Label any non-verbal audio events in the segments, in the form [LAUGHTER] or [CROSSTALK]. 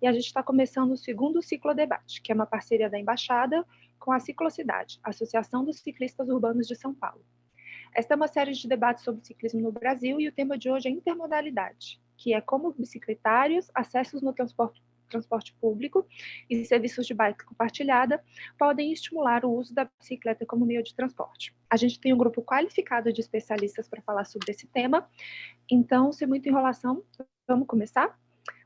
e a gente está começando o segundo ciclodebate, que é uma parceria da Embaixada com a Ciclocidade, Associação dos Ciclistas Urbanos de São Paulo. Esta é uma série de debates sobre ciclismo no Brasil e o tema de hoje é intermodalidade, que é como bicicletários, acessos no transporte transporte público e serviços de bike compartilhada podem estimular o uso da bicicleta como meio de transporte. A gente tem um grupo qualificado de especialistas para falar sobre esse tema, então, sem muita enrolação, vamos começar?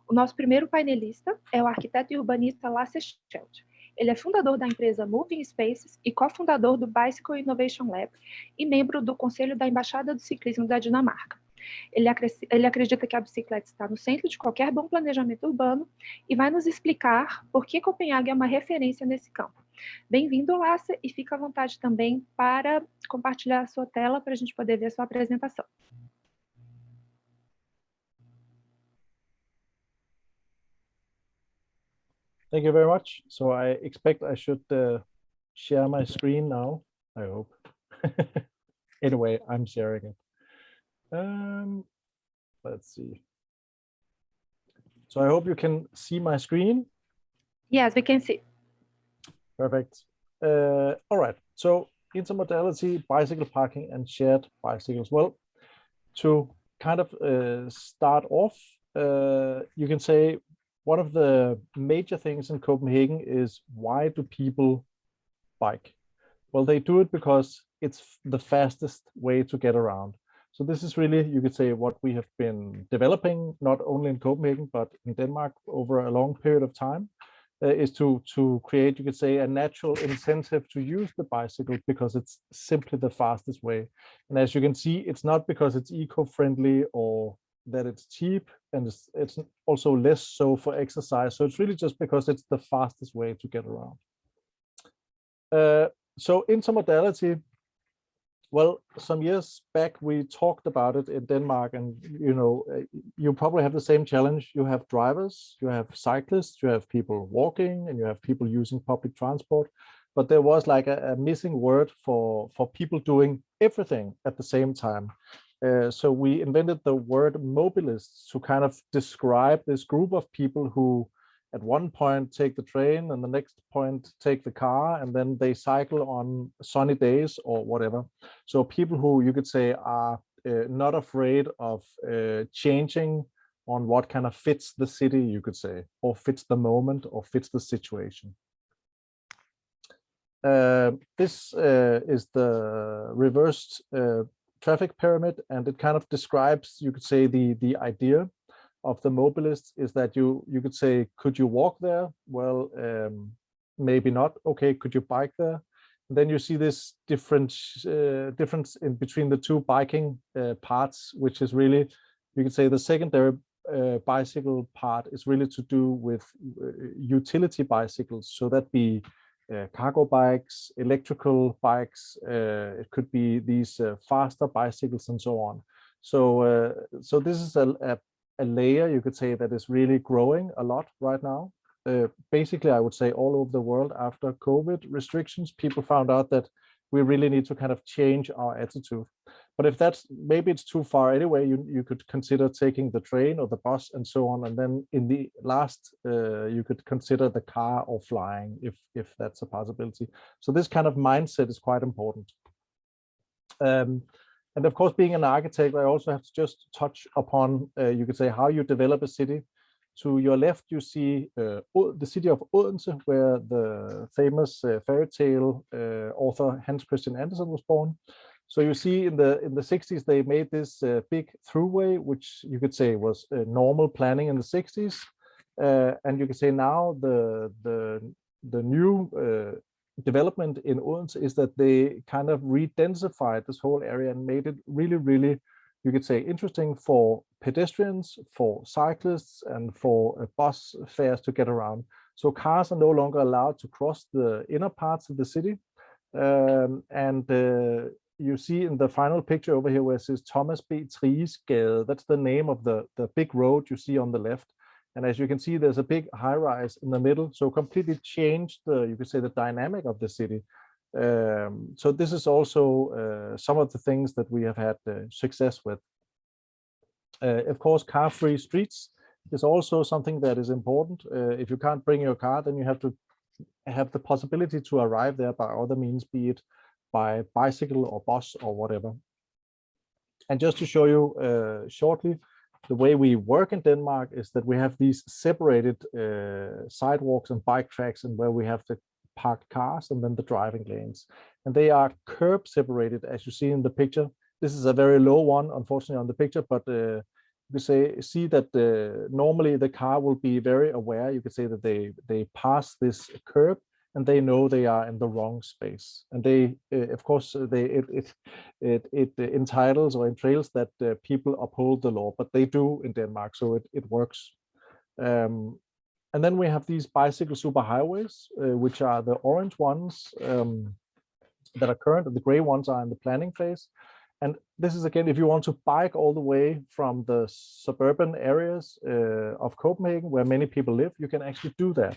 O nosso primeiro painelista é o arquiteto e urbanista Lasse Scheld. Ele é fundador da empresa Moving Spaces e cofundador do Bicycle Innovation Lab e membro do Conselho da Embaixada do Ciclismo da Dinamarca. Ele, ele acredita que a bicicleta está no centro de qualquer bom planejamento urbano e vai nos explicar por que Copenhague é uma referência nesse campo. Bem-vindo, Lácia, e fica à vontade também para compartilhar a sua tela para a gente poder ver a sua apresentação. Thank you very much. So I expect I should uh, share my screen now, I hope. [LAUGHS] anyway, I'm sharing it. Um, let's see. So I hope you can see my screen. Yes, we can see. Perfect. Uh, all right. So intermodality, bicycle parking, and shared bicycles. Well, to kind of uh, start off, uh, you can say one of the major things in Copenhagen is why do people bike? Well, they do it because it's the fastest way to get around. So this is really, you could say, what we have been developing, not only in Copenhagen, but in Denmark over a long period of time, uh, is to, to create, you could say, a natural incentive to use the bicycle because it's simply the fastest way. And as you can see, it's not because it's eco-friendly or that it's cheap and it's, it's also less so for exercise. So it's really just because it's the fastest way to get around. Uh, so intermodality well, some years back, we talked about it in Denmark and, you know, uh, you probably have the same challenge. You have drivers, you have cyclists, you have people walking and you have people using public transport. But there was like a, a missing word for, for people doing everything at the same time. Uh, so we invented the word mobilists to kind of describe this group of people who at one point take the train and the next point take the car and then they cycle on sunny days or whatever. So people who you could say are uh, not afraid of uh, changing on what kind of fits the city you could say or fits the moment or fits the situation. Uh, this uh, is the reversed uh, traffic pyramid and it kind of describes you could say the the idea of the mobilists is that you you could say, could you walk there? Well, um, maybe not. Okay, could you bike there? And then you see this different uh, difference in between the two biking uh, parts, which is really, you could say, the secondary uh, bicycle part is really to do with uh, utility bicycles. So that be cargo bikes, electrical bikes. Uh, it could be these faster bicycles and so on. So, so this is a, a a layer you could say that is really growing a lot right now. Uh, basically, I would say all over the world after COVID restrictions, people found out that we really need to kind of change our attitude. But if that's maybe it's too far anyway, you, you could consider taking the train or the bus and so on. And then in the last, uh, you could consider the car or flying if, if that's a possibility. So this kind of mindset is quite important. Um, and of course, being an architect, I also have to just touch upon, uh, you could say, how you develop a city. To your left, you see uh, the city of Odense, where the famous uh, fairy tale uh, author Hans Christian Andersen was born. So you see in the in the 60s, they made this uh, big throughway, which you could say was normal planning in the 60s. Uh, and you can say now the the the new development in Odense is that they kind of re-densified this whole area and made it really, really, you could say, interesting for pedestrians, for cyclists, and for uh, bus fares to get around. So cars are no longer allowed to cross the inner parts of the city. Um, and uh, you see in the final picture over here where it says Thomas B. Thriges Gade, that's the name of the, the big road you see on the left. And as you can see, there's a big high rise in the middle. So completely changed the, you could say the dynamic of the city. Um, so this is also uh, some of the things that we have had uh, success with. Uh, of course, car-free streets. is also something that is important. Uh, if you can't bring your car, then you have to have the possibility to arrive there by other means, be it by bicycle or bus or whatever. And just to show you uh, shortly, the way we work in Denmark is that we have these separated uh, sidewalks and bike tracks and where we have the parked cars and then the driving lanes. And they are curb separated, as you see in the picture. This is a very low one, unfortunately, on the picture, but uh, you say see that uh, normally the car will be very aware. You could say that they they pass this curb and they know they are in the wrong space. And they, uh, of course, they it it it, it entitles or entails that uh, people uphold the law, but they do in Denmark, so it it works. Um, and then we have these bicycle superhighways, uh, which are the orange ones um, that are current, and the gray ones are in the planning phase. And this is again, if you want to bike all the way from the suburban areas uh, of Copenhagen, where many people live, you can actually do that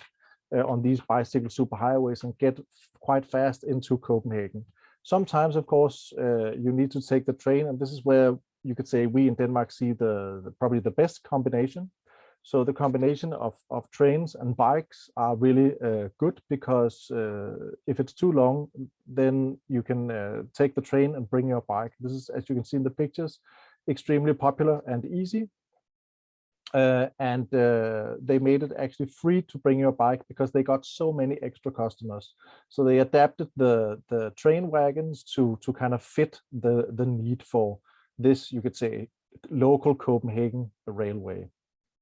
uh, on these bicycle superhighways and get quite fast into Copenhagen. Sometimes, of course, uh, you need to take the train, and this is where you could say we in Denmark see the, the probably the best combination so the combination of, of trains and bikes are really uh, good because uh, if it's too long, then you can uh, take the train and bring your bike. This is, as you can see in the pictures, extremely popular and easy. Uh, and uh, they made it actually free to bring your bike because they got so many extra customers. So they adapted the, the train wagons to, to kind of fit the, the need for this, you could say, local Copenhagen railway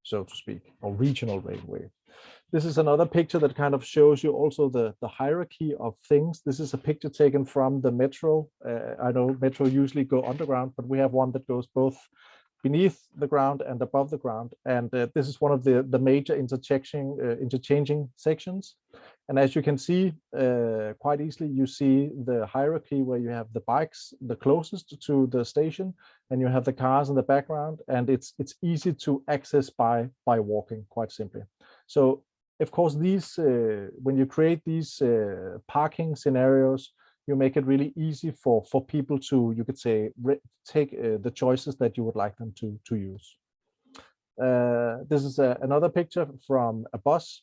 so to speak, or regional railway. This is another picture that kind of shows you also the, the hierarchy of things. This is a picture taken from the metro. Uh, I know metro usually go underground, but we have one that goes both beneath the ground and above the ground. And uh, this is one of the, the major interchanging, uh, interchanging sections. And as you can see uh, quite easily, you see the hierarchy where you have the bikes the closest to the station and you have the cars in the background and it's it's easy to access by by walking quite simply. So of course, these uh, when you create these uh, parking scenarios, you make it really easy for for people to you could say take uh, the choices that you would like them to to use uh, this is a, another picture from a bus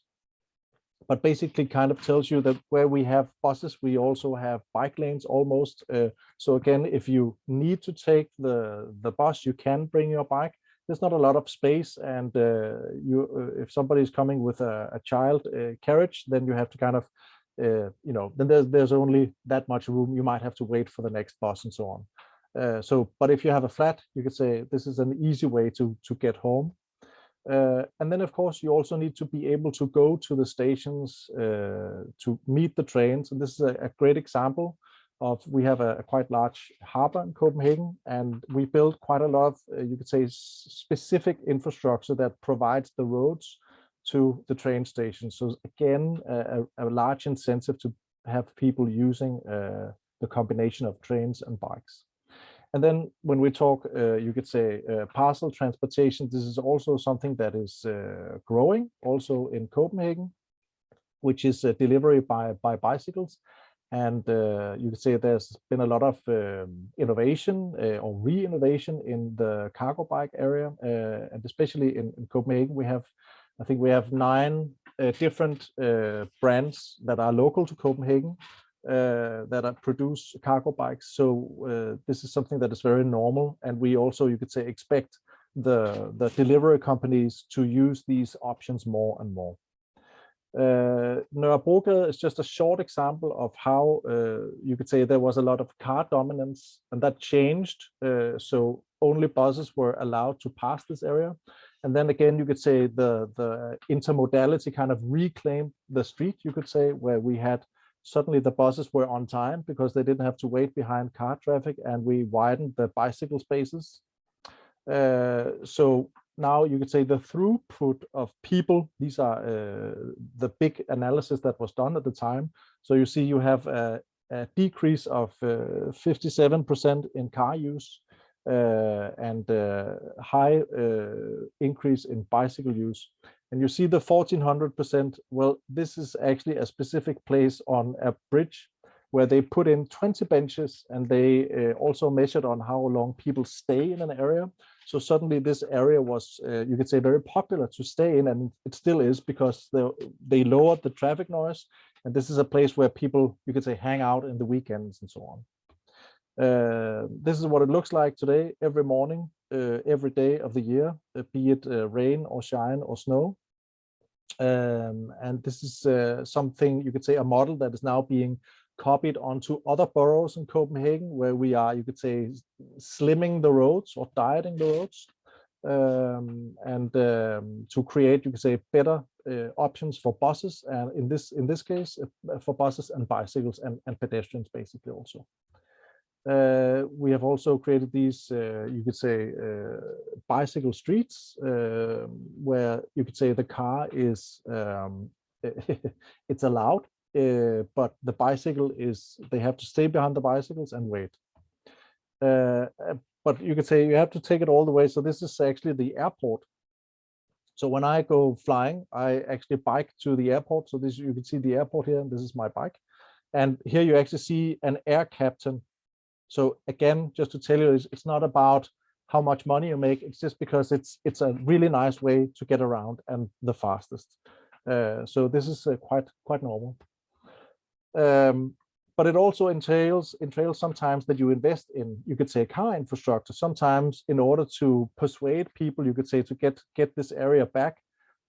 but basically kind of tells you that where we have buses we also have bike lanes almost uh, so again if you need to take the the bus you can bring your bike there's not a lot of space and uh, you uh, if somebody is coming with a, a child uh, carriage then you have to kind of uh, you know, then there's there's only that much room. You might have to wait for the next bus and so on. Uh, so, but if you have a flat, you could say this is an easy way to to get home. Uh, and then, of course, you also need to be able to go to the stations uh, to meet the trains. And this is a, a great example of we have a, a, quite large harbor in Copenhagen, and we built quite a lot of, uh, you could say, specific infrastructure that provides the roads to the train stations. So again, a, a large incentive to have people using uh, the combination of trains and bikes. And then when we talk, uh, you could say uh, parcel transportation, this is also something that is uh, growing also in Copenhagen, which is delivery by, by bicycles. And uh, you could say there's been a lot of um, innovation uh, or re-innovation in the cargo bike area. and especially in, in Copenhagen, we have I think we have nine uh, different uh, brands that are local to Copenhagen uh, that are produce cargo bikes. So uh, this is something that is very normal. And we also, you could say, expect the, the delivery companies to use these options more and more. Uh, is just a short example of how uh, you could say there was a lot of car dominance and that changed. Uh, so only buses were allowed to pass this area. And then again, you could say the, the intermodality kind of reclaimed the street, you could say, where we had suddenly the buses were on time because they didn't have to wait behind car traffic and we widened the bicycle spaces. Uh, so now you could say the throughput of people, these are uh, the big analysis that was done at the time. So you see you have a, a decrease of 57% uh, in car use uh, and uh, high uh, increase in bicycle use. And you see the 1400%, well, this is actually a specific place on a bridge where they put in 20 benches and they uh, also measured on how long people stay in an area. So suddenly this area was, uh, you could say, very popular to stay in, and it still is because they, they lowered the traffic noise. And this is a place where people, you could say, hang out in the weekends and so on. Uh, this is what it looks like today, every morning, every day of the year, uh, be it uh, rain or shine or snow. Um, and this is uh, something you could say a model that is now being copied onto other boroughs in Copenhagen, where we are, you could say, slimming the roads or dieting the roads, um, and um, to create, you could say, better uh, options for buses, and in this in this case, uh, for buses and bicycles and, and pedestrians, basically also. Uh, we have also created these, uh, you could say, uh, bicycle streets, um, where you could say the car is, um, [LAUGHS] it's allowed, uh, but the bicycle is, they have to stay behind the bicycles and wait. Uh, but you could say you have to take it all the way. So this is actually the airport. So when I go flying, I actually bike to the airport. So this you can see the airport here, and this is my bike. And here you actually see an air captain so again, just to tell you, it's, it's not about how much money you make. It's just because it's it's a really nice way to get around and the fastest. Uh, so this is uh, quite quite normal. Um, but it also entails entails sometimes that you invest in you could say car infrastructure. Sometimes in order to persuade people, you could say to get get this area back.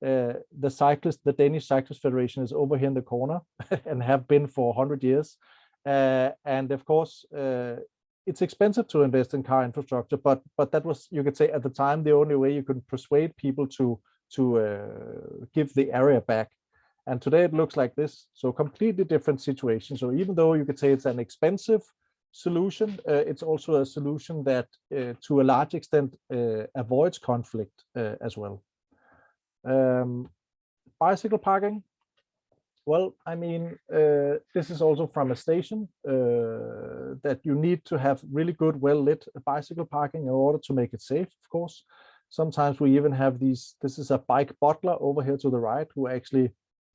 Uh, the cyclist, the Danish Cyclist Federation is over here in the corner [LAUGHS] and have been for 100 years. Uh, and of course, uh, it's expensive to invest in car infrastructure, but but that was you could say at the time the only way you could persuade people to to uh, give the area back. And today it looks like this. So completely different situation. So even though you could say it's an expensive solution, uh, it's also a solution that uh, to a large extent uh, avoids conflict as well. Um, bicycle parking, well, I mean, uh, this is also from a station uh, that you need to have really good, well-lit bicycle parking in order to make it safe, of course. Sometimes we even have these, this is a bike butler over here to the right who actually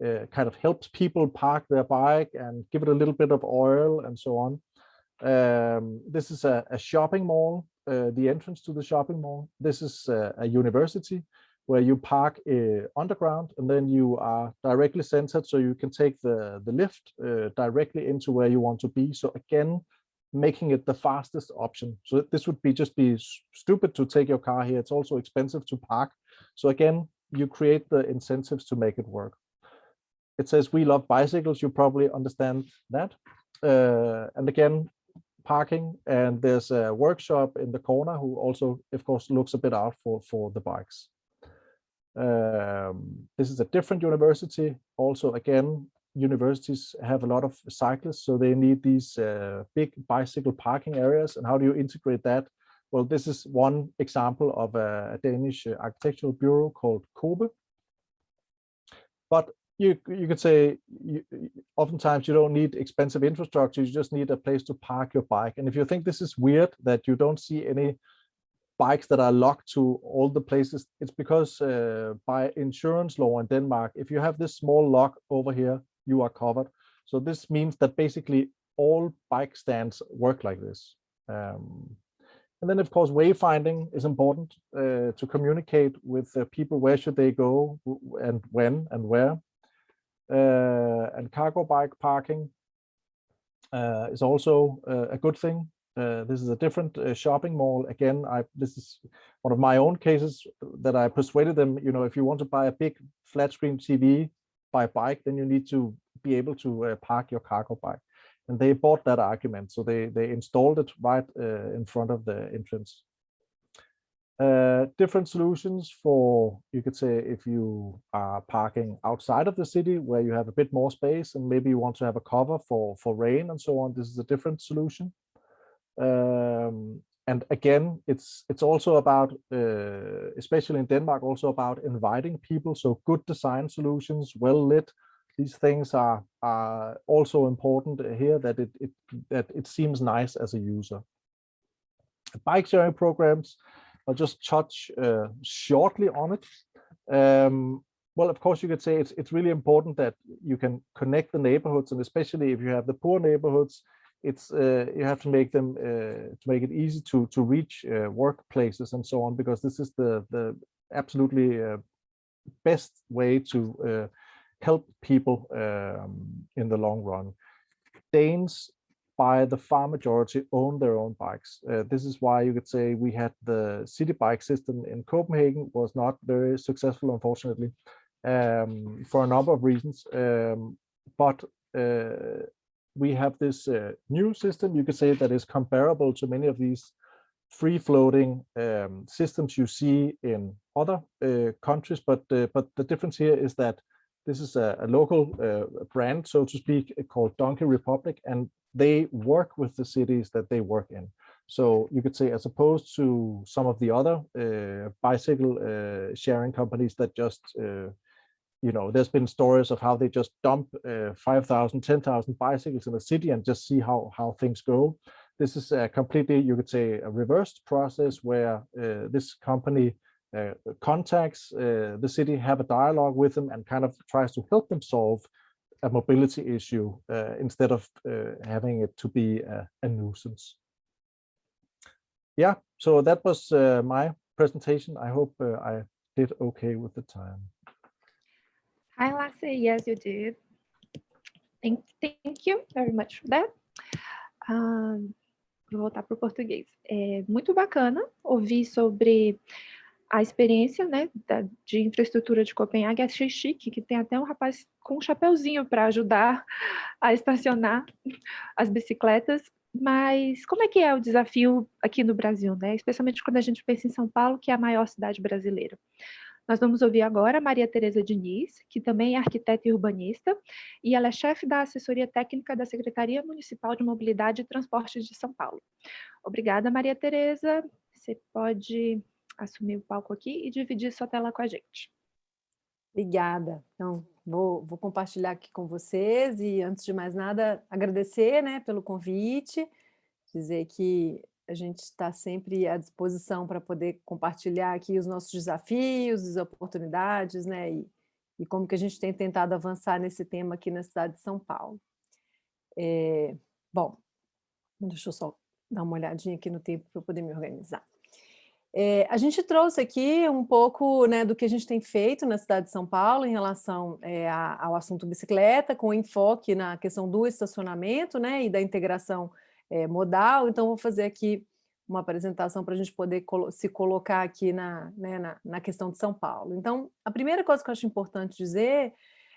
uh, kind of helps people park their bike and give it a little bit of oil and so on. Um, this is a, a shopping mall, uh, the entrance to the shopping mall. This is a, a university where you park uh, underground and then you are directly centered so you can take the, the lift uh, directly into where you want to be. So again, making it the fastest option. So this would be just be stupid to take your car here. It's also expensive to park. So again, you create the incentives to make it work. It says we love bicycles. You probably understand that. Uh, and again, parking and there's a workshop in the corner who also, of course, looks a bit out for, for the bikes. Um, this is a different university. Also, again, universities have a lot of cyclists, so they need these uh, big bicycle parking areas. And how do you integrate that? Well, this is one example of a, Danish architectural bureau called COBE. But you you could say you, oftentimes you don't need expensive infrastructure. You just need a place to park your bike. And if you think this is weird that you don't see any bikes that are locked to all the places, it's because uh, by insurance law in Denmark, if you have this small lock over here, you are covered. So this means that basically all bike stands work like this. Um, and then, of course, wayfinding is important uh, to communicate with uh, people where should they go and when and where. Uh, and cargo bike parking uh, is also uh, a good thing uh, this is a different uh, shopping mall. Again, I this is one of my own cases that I persuaded them. You know, if you want to buy a big flat screen TV by bike, then you need to be able to uh, park your cargo bike. And they bought that argument, so they they installed it right uh, in front of the entrance. Uh, different solutions for you could say if you are parking outside of the city where you have a bit more space and maybe you want to have a cover for for rain and so on. This is a different solution um, and again, it's it's also about, uh, especially in Denmark, also about inviting people. So good design solutions, well lit. These things are are also important here. That it it that it seems nice as a user. Bike sharing programs. I'll just touch uh, shortly on it. Um, well, of course, you could say it's it's really important that you can connect the neighborhoods, and especially if you have the poor neighborhoods, it's uh, you have to make them uh, to make it easy to to reach uh, workplaces and so on, because this is the the absolutely uh, best way to uh, help people um, in the long run. Danes by the far majority own their own bikes. Uh, this is why you could say we had the city bike system in Copenhagen was not very successful, unfortunately, um, for a number of reasons. Um, but we have this uh, new system, you could say, that is comparable to many of these free-floating um, systems you see in other uh, countries. But uh, but the difference here is that this is a, a local uh, brand, so to speak, called Donkey Republic, and they work with the cities that they work in. So you could say, as opposed to some of the other uh, bicycle uh, sharing companies that just, you know, there's been stories of how they just dump uh, 5,000, 10,000 bicycles in a city and just see how, how things go. This is a completely, you could say, a reversed process where uh, this company uh, contacts uh, the city, have a dialogue with them and kind of tries to help them solve a mobility issue uh, instead of uh, having it to be a, a, nuisance. Yeah, so that was uh, my presentation. I hope I did okay with the time. Hi, Lasse. Yes, you did. Thank, thank you very much for that. Um, vou voltar para o português. É muito bacana ouvir sobre a experiência né, da, de infraestrutura de Copenhague. Achei chique que tem até um rapaz com um chapeuzinho para ajudar a estacionar as bicicletas. Mas como é que é o desafio aqui no Brasil, né? Especialmente quando a gente pensa em São Paulo, que é a maior cidade brasileira. Nós vamos ouvir agora a Maria Tereza Diniz, que também é arquiteta e urbanista, e ela é chefe da assessoria técnica da Secretaria Municipal de Mobilidade e Transportes de São Paulo. Obrigada, Maria Tereza. Você pode assumir o palco aqui e dividir sua tela com a gente. Obrigada. Então, vou, vou compartilhar aqui com vocês e, antes de mais nada, agradecer né, pelo convite, dizer que a gente está sempre à disposição para poder compartilhar aqui os nossos desafios, as oportunidades, né, e, e como que a gente tem tentado avançar nesse tema aqui na cidade de São Paulo. É, bom, deixa eu só dar uma olhadinha aqui no tempo para poder me organizar. É, a gente trouxe aqui um pouco né, do que a gente tem feito na cidade de São Paulo em relação é, ao assunto bicicleta, com enfoque na questão do estacionamento né, e da integração é, modal. Então, vou fazer aqui uma apresentação para a gente poder colo se colocar aqui na, né, na, na questão de São Paulo. Então, a primeira coisa que eu acho importante dizer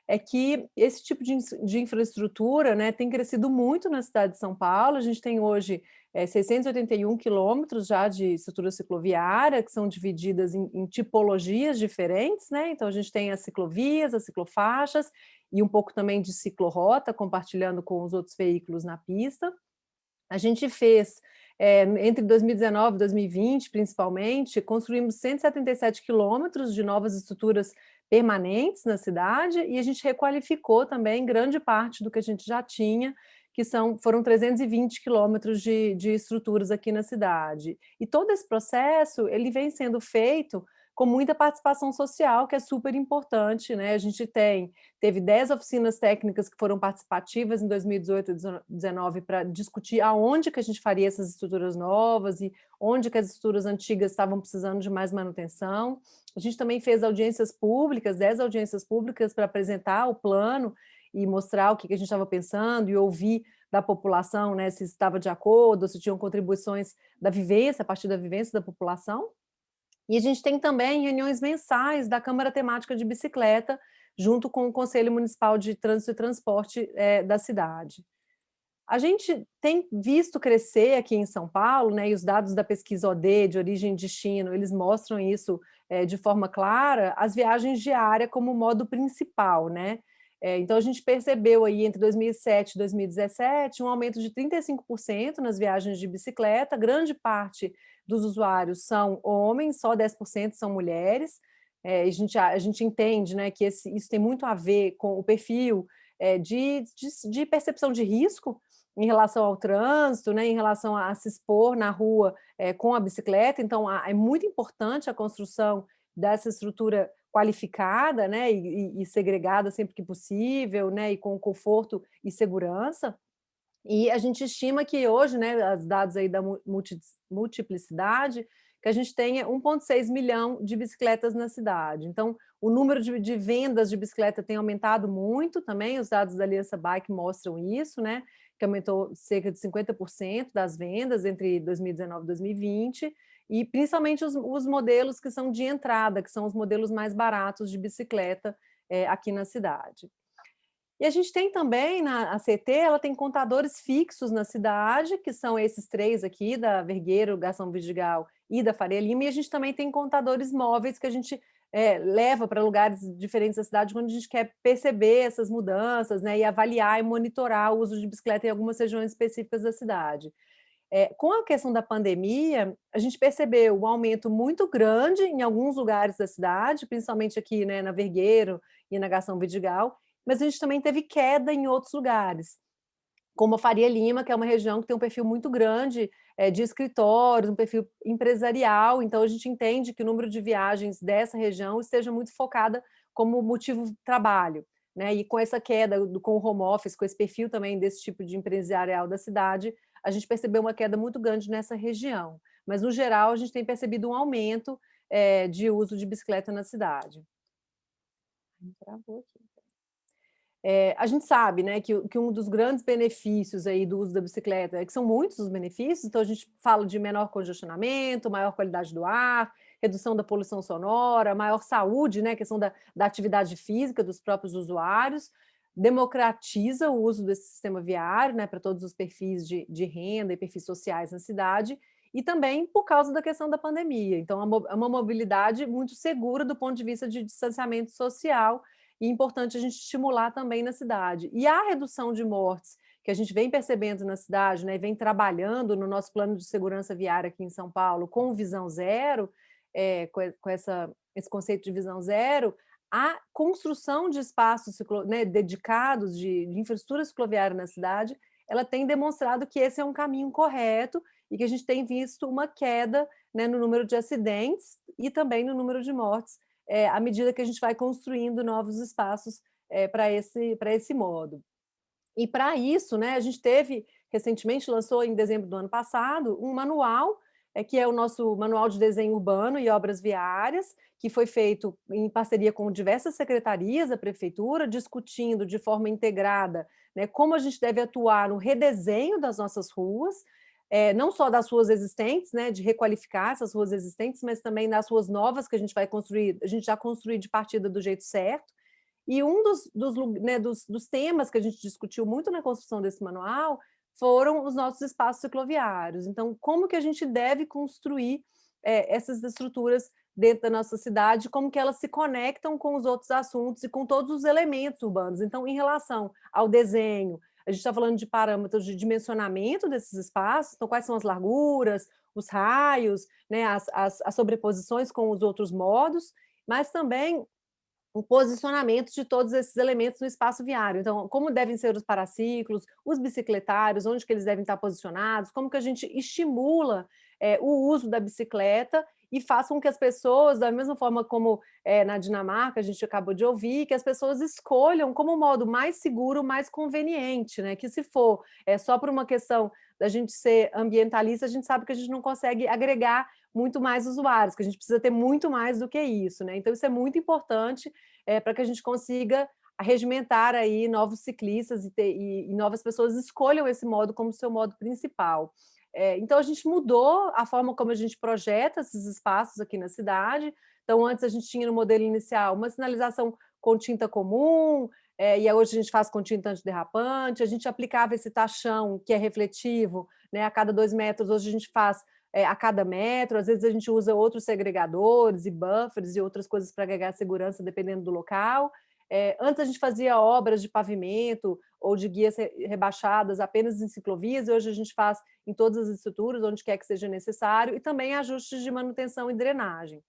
é que esse tipo de, de infraestrutura né, tem crescido muito na cidade de São Paulo. A gente tem hoje é, 681 quilômetros já de estrutura cicloviária, que são divididas em, em, tipologias diferentes. Né? Então, a gente tem as ciclovias, as ciclofaixas e um pouco também de ciclorrota, compartilhando com os outros veículos na pista. A gente fez é, entre 2019 e 2020, principalmente, construímos 177 quilômetros de novas estruturas permanentes na cidade e a gente requalificou também grande parte do que a gente já tinha, que são, foram 320 quilômetros de, de estruturas aqui na cidade. E todo esse processo ele vem sendo feito com muita participação social, que é super importante. Né? A gente tem, teve 10 oficinas técnicas que foram participativas em 2018 e 2019 para discutir aonde que a gente faria essas estruturas novas e onde que as estruturas antigas estavam precisando de mais manutenção. A gente também fez audiências públicas, 10 audiências públicas para apresentar o plano e mostrar o que, que a gente estava pensando e ouvir da população, né, se estava de acordo, se tinham contribuições da vivência, a partir da vivência da população. E a gente tem também reuniões mensais da Câmara Temática de Bicicleta, junto com o Conselho Municipal de Trânsito e Transporte é, da cidade. A gente tem visto crescer aqui em São Paulo, né, e os dados da pesquisa OD, de origem e destino, eles mostram isso é, de forma clara, as viagens diárias como modo principal, né? É, então, a gente percebeu aí entre 2007 e 2017 um aumento de 35% nas viagens de bicicleta, grande parte dos usuários são homens, só 10% são mulheres. É, a, gente, a gente entende né, que esse, isso tem muito a ver com o perfil é, de, de, de, percepção de risco em relação ao trânsito, né, em relação a, se expor na rua é, com a bicicleta. Então, a, é muito importante a construção dessa estrutura qualificada né, e, e, segregada sempre que possível, né, e com conforto e segurança. E a gente estima que hoje, né, os dados aí da multiplicidade, que a gente tenha 1,6 milhão de bicicletas na cidade. Então, o número de, de, vendas de bicicleta tem aumentado muito também, os dados da Aliança Bike mostram isso, né? que aumentou cerca de 50% das vendas entre 2019 e 2020, e principalmente os, os, modelos que são de entrada, que são os modelos mais baratos de bicicleta é, aqui na cidade. E a gente tem também, na CT, ela tem contadores fixos na cidade, que são esses três aqui, da Vergueiro, Gação Vidigal e da Faria Lima, e a gente também tem contadores móveis que a gente é, leva para lugares diferentes da cidade quando a gente quer perceber essas mudanças né, e avaliar e monitorar o uso de bicicleta em algumas regiões específicas da cidade. É, com a questão da pandemia, a gente percebeu um aumento muito grande em alguns lugares da cidade, principalmente aqui né, na Vergueiro e na Gação Vidigal, mas a gente também teve queda em outros lugares, como a Faria Lima, que é uma região que tem um perfil muito grande é, de escritórios, um perfil empresarial, então a gente entende que o número de viagens dessa região esteja muito focada como motivo trabalho. Né? E com essa queda, com o home office, com esse perfil também desse tipo de empresarial da cidade, a gente percebeu uma queda muito grande nessa região. Mas, no geral, a gente tem percebido um aumento é, de uso de bicicleta na cidade. Travou aqui. É, a gente sabe né, que, que, um dos grandes benefícios aí do uso da bicicleta é que são muitos os benefícios, então a gente fala de menor congestionamento, maior qualidade do ar, redução da poluição sonora, maior saúde, né, questão da, da atividade física dos próprios usuários, democratiza o uso desse sistema viário né, para todos os perfis de, de renda e perfis sociais na cidade, e também por causa da questão da pandemia. Então, é uma mobilidade muito segura do ponto de vista de distanciamento social, e é importante a gente estimular também na cidade. E a redução de mortes que a gente vem percebendo na cidade, né, vem trabalhando no nosso plano de segurança viária aqui em São Paulo com visão zero, é, com, essa, esse conceito de visão zero, a construção de espaços né, dedicados de, de infraestrutura cicloviária na cidade, ela tem demonstrado que esse é um caminho correto e que a gente tem visto uma queda né, no número de acidentes e também no número de mortes é, à medida que a gente vai construindo novos espaços é, para esse, esse modo. E para isso, né, a gente teve, recentemente lançou em dezembro do ano passado, um manual, é, que é o nosso Manual de Desenho Urbano e Obras Viárias, que foi feito em parceria com diversas secretarias da prefeitura, discutindo de forma integrada né, como a gente deve atuar no redesenho das nossas ruas, é, não só das ruas existentes, né, de requalificar essas ruas existentes, mas também das ruas novas que a gente vai construir, a gente já construir de partida do jeito certo. E um dos, dos, né, dos, dos temas que a gente discutiu muito na construção desse manual foram os nossos espaços cicloviários. Então, como que a gente deve construir é, essas estruturas dentro da nossa cidade, como que elas se conectam com os outros assuntos e com todos os elementos urbanos. Então, em relação ao desenho, a gente está falando de parâmetros de dimensionamento desses espaços, então quais são as larguras, os raios, né, as, as, as sobreposições com os outros modos, mas também o posicionamento de todos esses elementos no espaço viário. Então, como devem ser os paraciclos, os bicicletários, onde que eles devem estar posicionados, como que a gente estimula é, o uso da bicicleta e faça com que as pessoas, da mesma forma como é, na Dinamarca, a gente acabou de ouvir, que as pessoas escolham como modo mais seguro, mais conveniente, né? que se for é, só por uma questão da gente ser ambientalista, a gente sabe que a gente não consegue agregar muito mais usuários, que a gente precisa ter muito mais do que isso. Né? Então, isso é muito importante é, para que a gente consiga regimentar aí novos ciclistas e, ter, e, e novas pessoas escolham esse modo como seu modo principal. É, então, a gente mudou a forma como a gente projeta esses espaços aqui na cidade. Então, antes a gente tinha no modelo inicial uma sinalização com tinta comum, é, e hoje a gente faz com tinta antiderrapante, a gente aplicava esse tachão que é refletivo né, a cada dois metros, hoje a gente faz é, a cada metro, às vezes a gente usa outros segregadores e buffers e outras coisas para agregar segurança dependendo do local. É, antes a gente fazia obras de pavimento ou de guias rebaixadas apenas em ciclovias, e hoje a gente faz em todas as estruturas, onde quer que seja necessário, e também ajustes de manutenção e drenagem.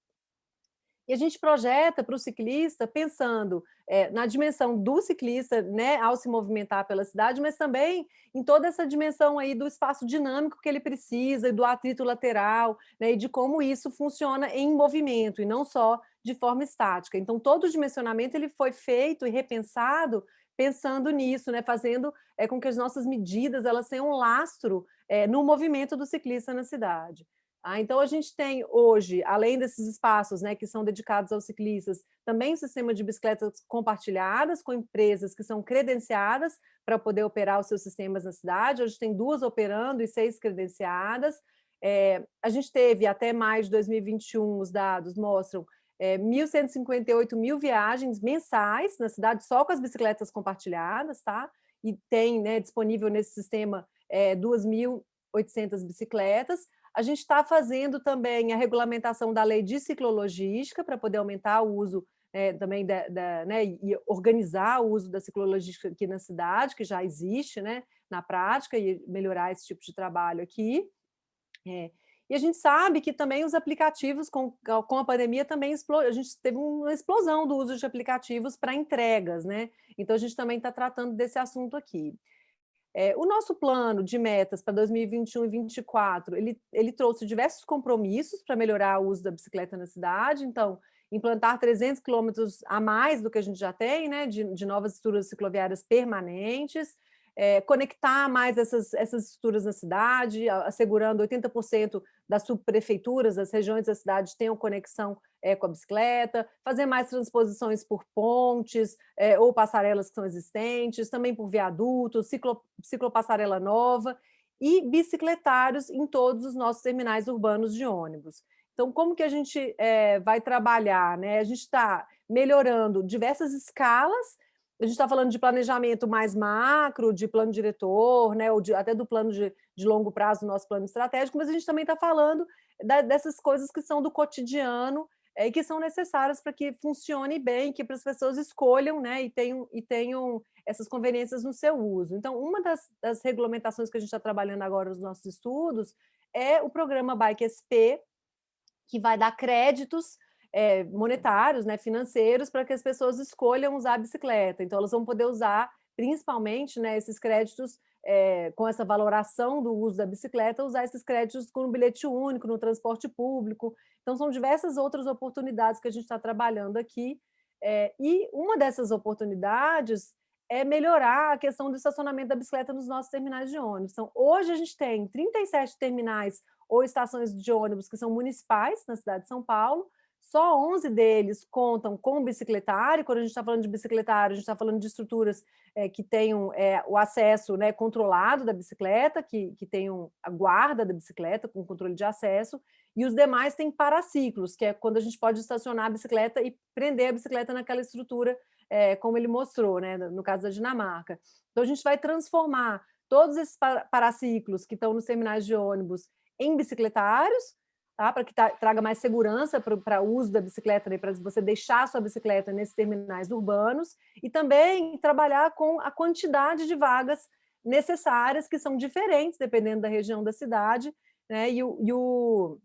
E a gente projeta para o ciclista pensando é, na dimensão do ciclista, né, ao se movimentar pela cidade, mas também em toda essa dimensão aí do espaço dinâmico que ele precisa, e do atrito lateral, né, e de como isso funciona em movimento, e não só de forma estática. Então, todo o dimensionamento ele foi feito e repensado pensando nisso, né, fazendo é, com que as nossas medidas elas tenham um lastro é, no movimento do ciclista na cidade. Ah, então, a gente tem hoje, além desses espaços né, que são dedicados aos ciclistas, também um sistema de bicicletas compartilhadas com empresas que são credenciadas para poder operar os seus sistemas na cidade. Hoje tem duas operando e seis credenciadas. É, a gente teve até mais de 2021, os dados mostram, é, 1.158 mil viagens mensais na cidade, só com as bicicletas compartilhadas, tá? E tem né, disponível nesse sistema é, 2.800 bicicletas. A gente está fazendo também a regulamentação da lei de ciclologística para poder aumentar o uso é, também da, da, né, e organizar o uso da ciclologística aqui na cidade, que já existe né, na prática, e melhorar esse tipo de trabalho aqui. É, e a gente sabe que também os aplicativos, com, com a pandemia, também a gente teve uma explosão do uso de aplicativos para entregas, né? Então, a gente também está tratando desse assunto aqui. É, o nosso plano de metas para 2021 e 2024, ele, ele trouxe diversos compromissos para melhorar o uso da bicicleta na cidade, então, implantar 300 quilômetros a mais do que a gente já tem, né, de, de novas estruturas cicloviárias permanentes, é, conectar mais essas, essas estruturas na cidade, assegurando 80% das subprefeituras, das regiões da cidade tenham conexão é, com a bicicleta, fazer mais transposições por pontes é, ou passarelas que são existentes, também por viadutos, ciclo, ciclopassarela nova e bicicletários em todos os nossos terminais urbanos de ônibus. Então, como que a gente é, vai trabalhar? Né? A gente está melhorando diversas escalas a gente está falando de planejamento mais macro, de plano diretor, né, ou de, até do plano de, de, longo prazo nosso plano estratégico, mas a gente também está falando da, dessas coisas que são do cotidiano é, e que são necessárias para que funcione bem, que para as pessoas escolham né, e, tenham, e tenham essas conveniências no seu uso. Então, uma das, das regulamentações que a gente está trabalhando agora nos nossos estudos é o programa Bike SP, que vai dar créditos é, monetários, né, financeiros, para que as pessoas escolham usar a bicicleta. Então, elas vão poder usar, principalmente, né, esses créditos é, com essa valoração do uso da bicicleta, usar esses créditos com um bilhete único, no transporte público. Então, são diversas outras oportunidades que a gente está trabalhando aqui. É, e uma dessas oportunidades é melhorar a questão do estacionamento da bicicleta nos nossos terminais de ônibus. Então, hoje a gente tem 37 terminais ou estações de ônibus que são municipais na cidade de São Paulo, só 11 deles contam com bicicletário, quando a gente está falando de bicicletário, a gente está falando de estruturas é, que tenham é, o acesso né, controlado da bicicleta, que, que tenham a guarda da bicicleta com controle de acesso, e os demais têm paraciclos, que é quando a gente pode estacionar a bicicleta e prender a bicicleta naquela estrutura, é, como ele mostrou, né, no caso da Dinamarca. Então, a gente vai transformar todos esses paraciclos que estão nos terminais de ônibus em bicicletários, tá? para que traga mais segurança para o uso da bicicleta, né? para você deixar a sua bicicleta nesses terminais urbanos, e também trabalhar com a quantidade de vagas necessárias, que são diferentes, dependendo da região da cidade, né? e, o, e o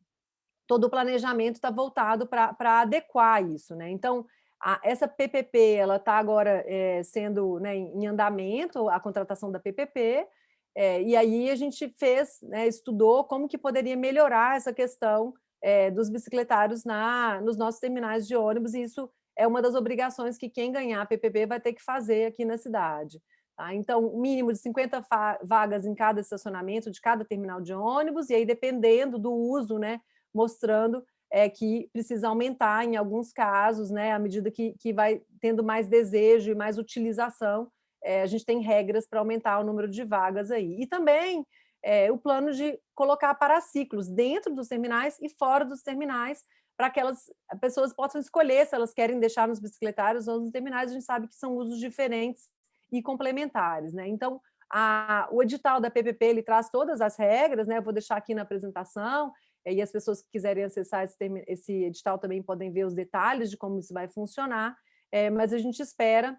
todo o planejamento está voltado para adequar isso. Né? Então, a, essa PPP ela está agora é, sendo né, em andamento, a contratação da PPP, é, e aí a gente fez, né, estudou como que poderia melhorar essa questão é, dos bicicletários na, nos nossos terminais de ônibus, e isso é uma das obrigações que quem ganhar a PPP vai ter que fazer aqui na cidade. Tá? Então, mínimo de 50 vagas em cada estacionamento de cada terminal de ônibus, e aí dependendo do uso, né, mostrando é, que precisa aumentar em alguns casos, né, à medida que, que vai tendo mais desejo e mais utilização é, a gente tem regras para aumentar o número de vagas aí. E também é, o plano de colocar paraciclos dentro dos terminais e fora dos terminais, para que elas, pessoas possam escolher se elas querem deixar nos bicicletários ou nos terminais, a gente sabe que são usos diferentes e complementares. Né? Então, a, o edital da PPP ele traz todas as regras, né? Eu vou deixar aqui na apresentação, e as pessoas que quiserem acessar esse, esse edital também podem ver os detalhes de como isso vai funcionar, é, mas a gente espera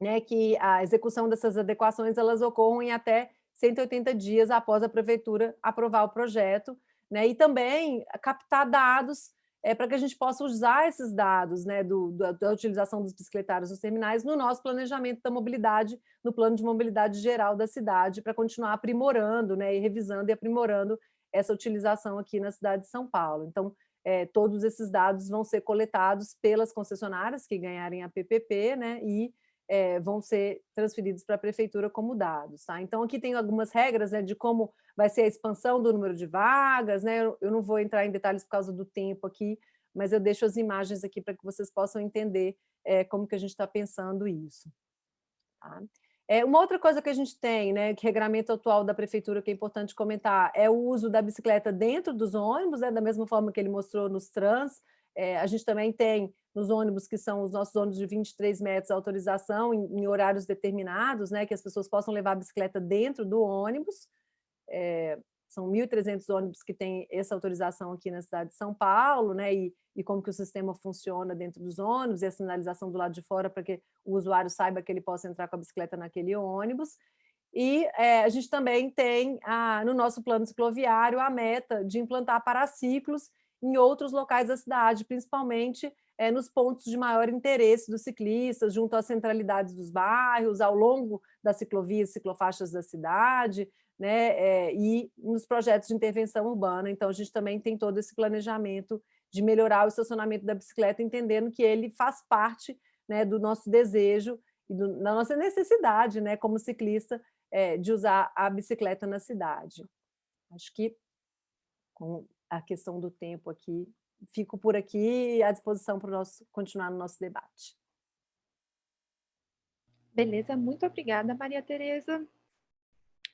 né, que a execução dessas adequações elas ocorram em até 180 dias após a prefeitura aprovar o projeto, né, e também captar dados é, para que a gente possa usar esses dados né, do, da utilização dos bicicletários nos terminais no nosso planejamento da mobilidade, no plano de mobilidade geral da cidade, para continuar aprimorando né, e revisando e aprimorando essa utilização aqui na cidade de São Paulo. Então, é, todos esses dados vão ser coletados pelas concessionárias que ganharem a PPP, né, e é, vão ser transferidos para a prefeitura como dados. Tá? Então, aqui tem algumas regras né, de como vai ser a expansão do número de vagas, né? eu, não vou entrar em detalhes por causa do tempo aqui, mas eu deixo as imagens aqui para que vocês possam entender é, como que a gente está pensando isso. Tá? É, uma outra coisa que a gente tem, né, que regramento atual da prefeitura que é importante comentar, é o uso da bicicleta dentro dos ônibus, né, da mesma forma que ele mostrou nos trans, é, a gente também tem nos ônibus, que são os nossos ônibus de 23 metros, autorização em, em horários determinados, né, que as pessoas possam levar a bicicleta dentro do ônibus. É, são 1.300 ônibus que têm essa autorização aqui na cidade de São Paulo, né, e, e como que o sistema funciona dentro dos ônibus, e a sinalização do lado de fora para que o usuário saiba que ele possa entrar com a bicicleta naquele ônibus. E é, a gente também tem, a, no nosso plano cicloviário, a meta de implantar paraciclos em outros locais da cidade, principalmente é, nos pontos de maior interesse dos ciclistas, junto às centralidades dos bairros, ao longo das ciclovias ciclofaixas da cidade, né, é, e nos projetos de intervenção urbana. Então, a gente também tem todo esse planejamento de melhorar o estacionamento da bicicleta, entendendo que ele faz parte né, do nosso desejo e do, da nossa necessidade, né, como ciclista, é, de usar a bicicleta na cidade. Acho que, com a questão do tempo aqui, fico por aqui à disposição para nosso, continuar no nosso debate. Beleza, muito obrigada, Maria Tereza.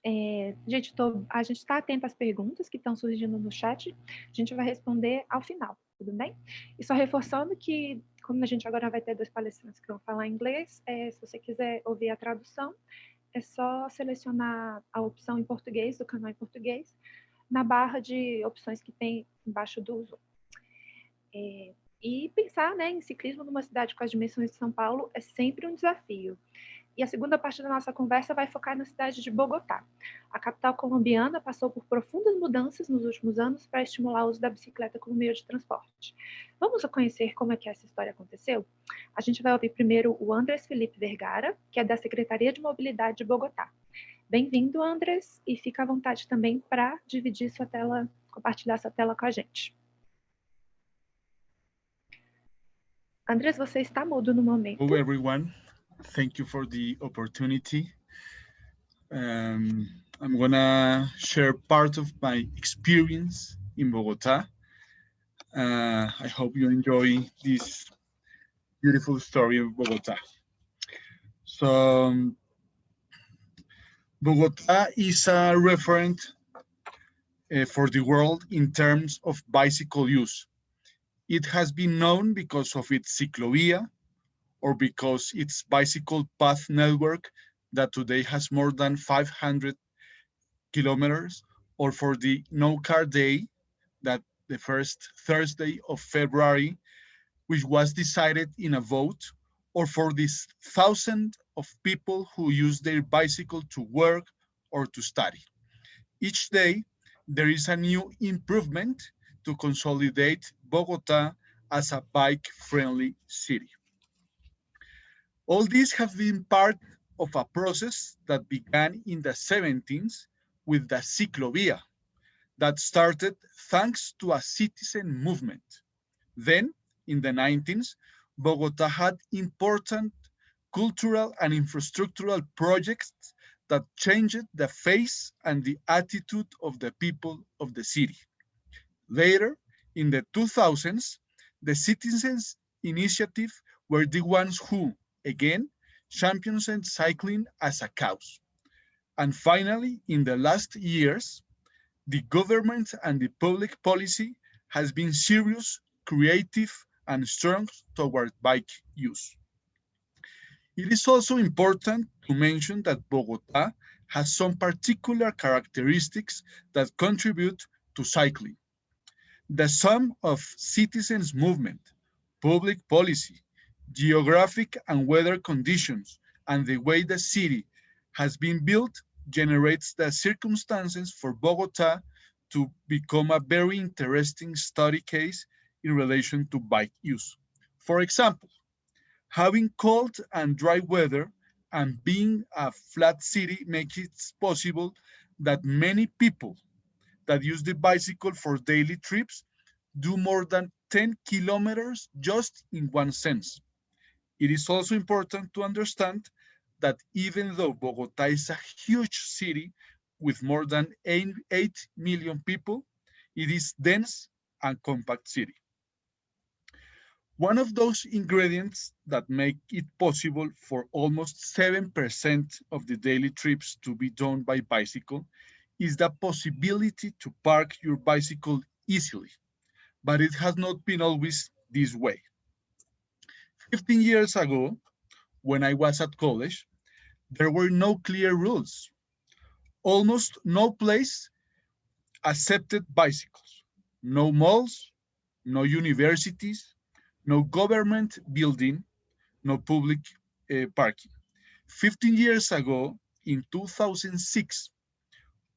É, gente, tô, a gente está atento às perguntas que estão surgindo no chat, a gente vai responder ao final, tudo bem? E só reforçando que, como a gente agora vai ter dois palestrantes que vão falar inglês, é, se você quiser ouvir a tradução, é só selecionar a opção em português, do canal em português, na barra de opções que tem embaixo do Zoom. É, e pensar né, em ciclismo numa cidade com as dimensões de São Paulo é sempre um desafio. E a segunda parte da nossa conversa vai focar na cidade de Bogotá. A capital colombiana passou por profundas mudanças nos últimos anos para estimular o uso da bicicleta como meio de transporte. Vamos conhecer como é que essa história aconteceu? A gente vai ouvir primeiro o Andrés Felipe Vergara, que é da Secretaria de Mobilidade de Bogotá. Bem-vindo, Andrés, e fica à vontade também para dividir sua tela, compartilhar sua tela com a gente. Andrés, você está mudo no momento. Hello, everyone. Thank you for the opportunity. Um, I'm gonna share part of my experience in Bogota. Uh, I hope you enjoy this beautiful story of Bogota. So, um, Bogota is a referent uh, for the world in terms of bicycle use. It has been known because of its ciclovia or because its bicycle path network that today has more than 500 kilometers or for the no car day that the first Thursday of February, which was decided in a vote or for this thousand of people who use their bicycle to work or to study. Each day, there is a new improvement to consolidate Bogota as a bike-friendly city. All these have been part of a process that began in the 17th with the Ciclovia that started thanks to a citizen movement. Then, in the 19th, Bogota had important cultural and infrastructural projects that changed the face and the attitude of the people of the city. Later, in the 2000s, the citizens initiative were the ones who, again, championed cycling as a cause. And finally, in the last years, the government and the public policy has been serious, creative, and strong toward bike use. It is also important to mention that Bogota has some particular characteristics that contribute to cycling. The sum of citizens' movement, public policy, geographic and weather conditions, and the way the city has been built generates the circumstances for Bogota to become a very interesting study case in relation to bike use. For example, having cold and dry weather and being a flat city makes it possible that many people that use the bicycle for daily trips do more than 10 kilometers just in one sense. It is also important to understand that even though Bogota is a huge city with more than 8, 8 million people, it is dense and compact city. One of those ingredients that make it possible for almost 7% of the daily trips to be done by bicycle is the possibility to park your bicycle easily, but it has not been always this way. 15 years ago, when I was at college, there were no clear rules. Almost no place accepted bicycles, no malls, no universities, no government building, no public uh, parking. 15 years ago, in 2006,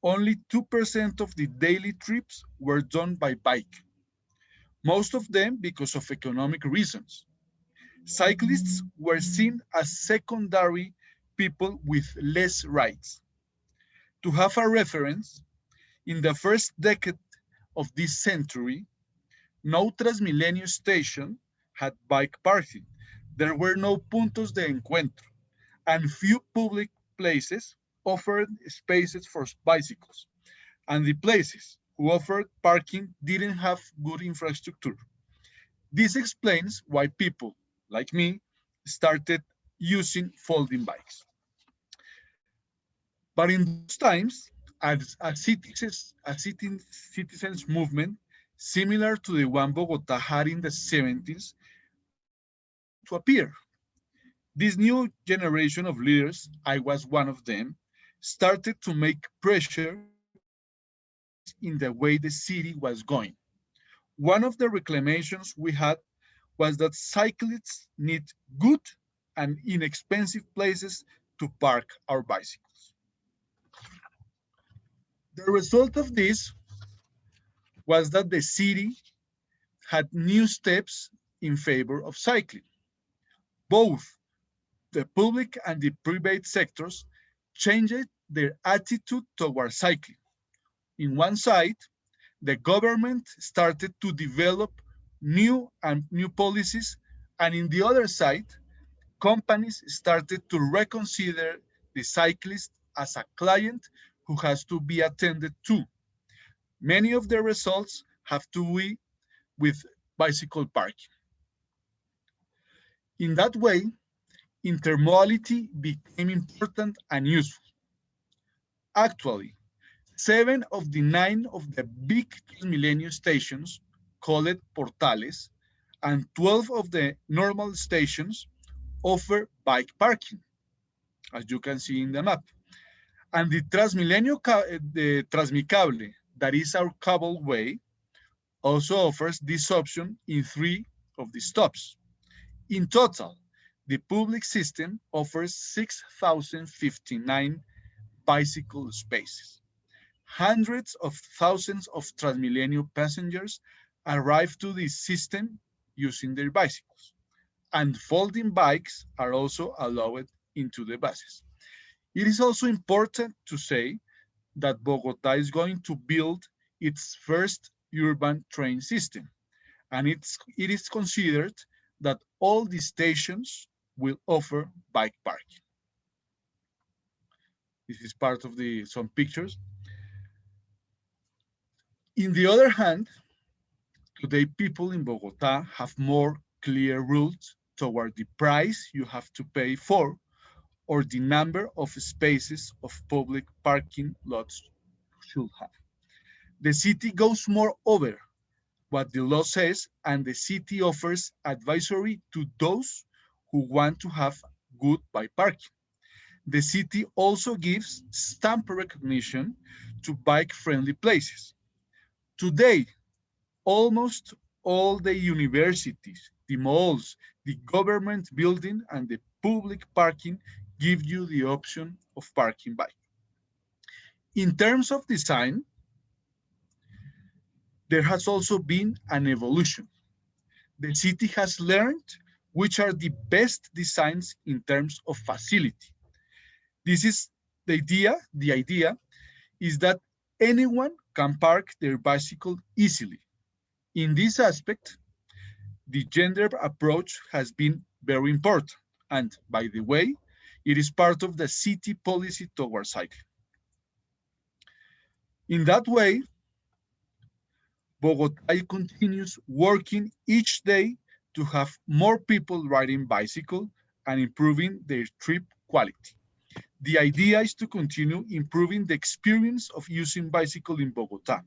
only 2% of the daily trips were done by bike. Most of them because of economic reasons. Cyclists were seen as secondary people with less rights. To have a reference, in the first decade of this century, no Transmilenio station had bike parking. There were no puntos de encuentro, and few public places offered spaces for bicycles. And the places who offered parking didn't have good infrastructure. This explains why people like me started using folding bikes. But in those times, as a citizens, a citizens movement similar to the one Bogota had in the 70s to appear. This new generation of leaders, I was one of them, started to make pressure in the way the city was going. One of the reclamations we had was that cyclists need good and inexpensive places to park our bicycles. The result of this was that the city had new steps in favor of cycling both the public and the private sectors changed their attitude toward cycling. In one side, the government started to develop new and new policies, and in the other side, companies started to reconsider the cyclist as a client who has to be attended to. Many of the results have to do with bicycle parking. In that way, intermodality became important and useful. Actually, seven of the nine of the big Transmilenio stations, called portales, and 12 of the normal stations offer bike parking, as you can see in the map. And the Transmilenio, eh, the Transmicable, that is our cableway, also offers this option in three of the stops. In total, the public system offers 6,059 bicycle spaces. Hundreds of thousands of Transmilenio passengers arrive to this system using their bicycles. And folding bikes are also allowed into the buses. It is also important to say that Bogota is going to build its first urban train system. And it's, it is considered that all the stations will offer bike parking. This is part of the some pictures. In the other hand, today people in Bogota have more clear rules toward the price you have to pay for or the number of spaces of public parking lots should have. The city goes more over what the law says, and the city offers advisory to those who want to have good bike parking. The city also gives stamp recognition to bike-friendly places. Today, almost all the universities, the malls, the government building, and the public parking give you the option of parking bike. In terms of design, there has also been an evolution. The city has learned which are the best designs in terms of facility. This is the idea, the idea is that anyone can park their bicycle easily. In this aspect, the gender approach has been very important. And by the way, it is part of the city policy towards cycling. In that way, Bogotá continues working each day to have more people riding bicycle and improving their trip quality. The idea is to continue improving the experience of using bicycle in Bogotá.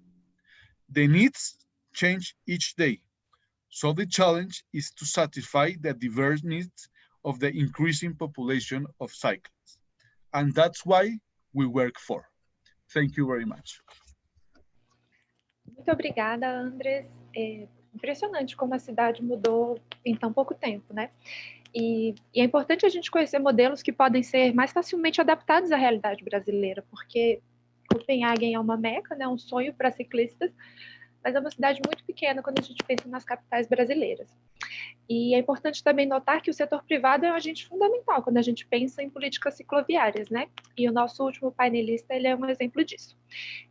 The needs change each day, so the challenge is to satisfy the diverse needs of the increasing population of cyclists. And that's why we work for. Thank you very much. Muito obrigada, Andres. É impressionante como a cidade mudou em tão pouco tempo, né? E, e, é importante a gente conhecer modelos que podem ser mais facilmente adaptados à realidade brasileira, porque Copenhagen é uma meca, né, um sonho para ciclistas, mas é uma cidade muito pequena quando a gente pensa nas capitais brasileiras. E é importante também notar que o setor privado é um agente fundamental quando a gente pensa em políticas cicloviárias, né? E o nosso último painelista, ele é um exemplo disso.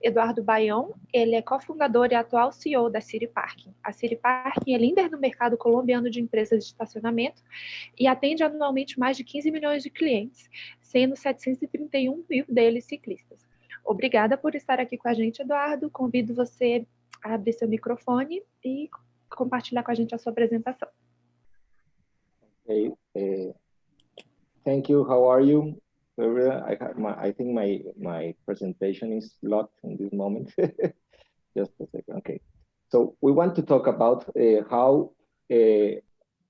Eduardo Baião, ele é cofundador e atual CEO da City Parking. A City Parking é líder no mercado colombiano de empresas de estacionamento e atende anualmente mais de 15 milhões de clientes, sendo 731 mil deles ciclistas. Obrigada por estar aqui com a gente, Eduardo. Convido você abrir seu microfone e compartilhar com a gente a sua apresentação. Okay. Uh, thank you. How are you? I, my, I think my my presentation is locked in this moment. [LAUGHS] Just a second. Okay. So we want to talk about uh, how uh,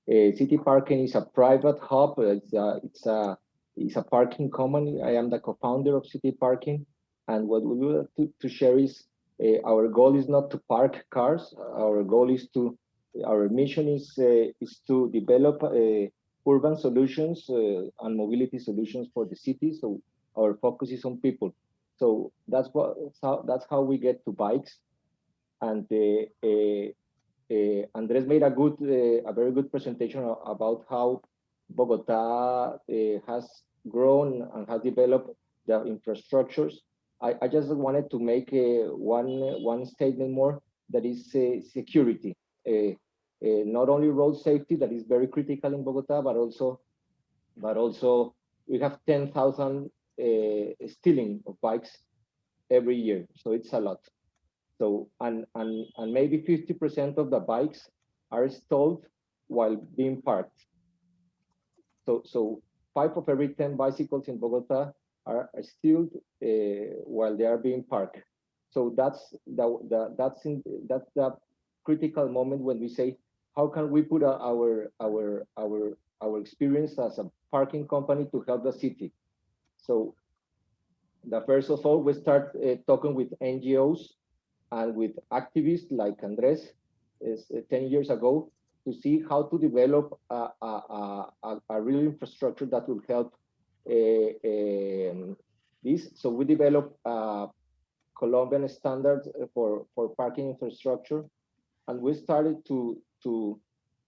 City Parking is a private hub. It's a, it's a it's a parking company. I am the co-founder of City Parking, and what we want to, to share is Uh, our goal is not to park cars. Our goal is to, our mission is, uh, is to develop uh, urban solutions uh, and mobility solutions for the city. So our focus is on people. So that's what how, that's how we get to bikes. And uh, Andres made a good, a very good presentation about how Bogota has grown and has developed the infrastructures I, I just wanted to make uh, one one statement more that is uh, security. Uh, not only road safety that is very critical in Bogota, but also but also we have 10,000 stealing of bikes every year. So it's a lot. So and and and maybe 50% of the bikes are stalled while being parked. So so five of every 10 bicycles in Bogota are still uh, while they are being parked. So that's the, the that's in that's the critical moment when we say how can we put our our our our experience as a parking company to help the city. So the first of all, we start uh, talking with NGOs and with activists like Andres is, uh, 10 years ago to see how to develop a, a, a, a real infrastructure that will help Eh, eh, this. So we developed a uh, Colombian standards uh, for, for parking infrastructure. And we started to, to,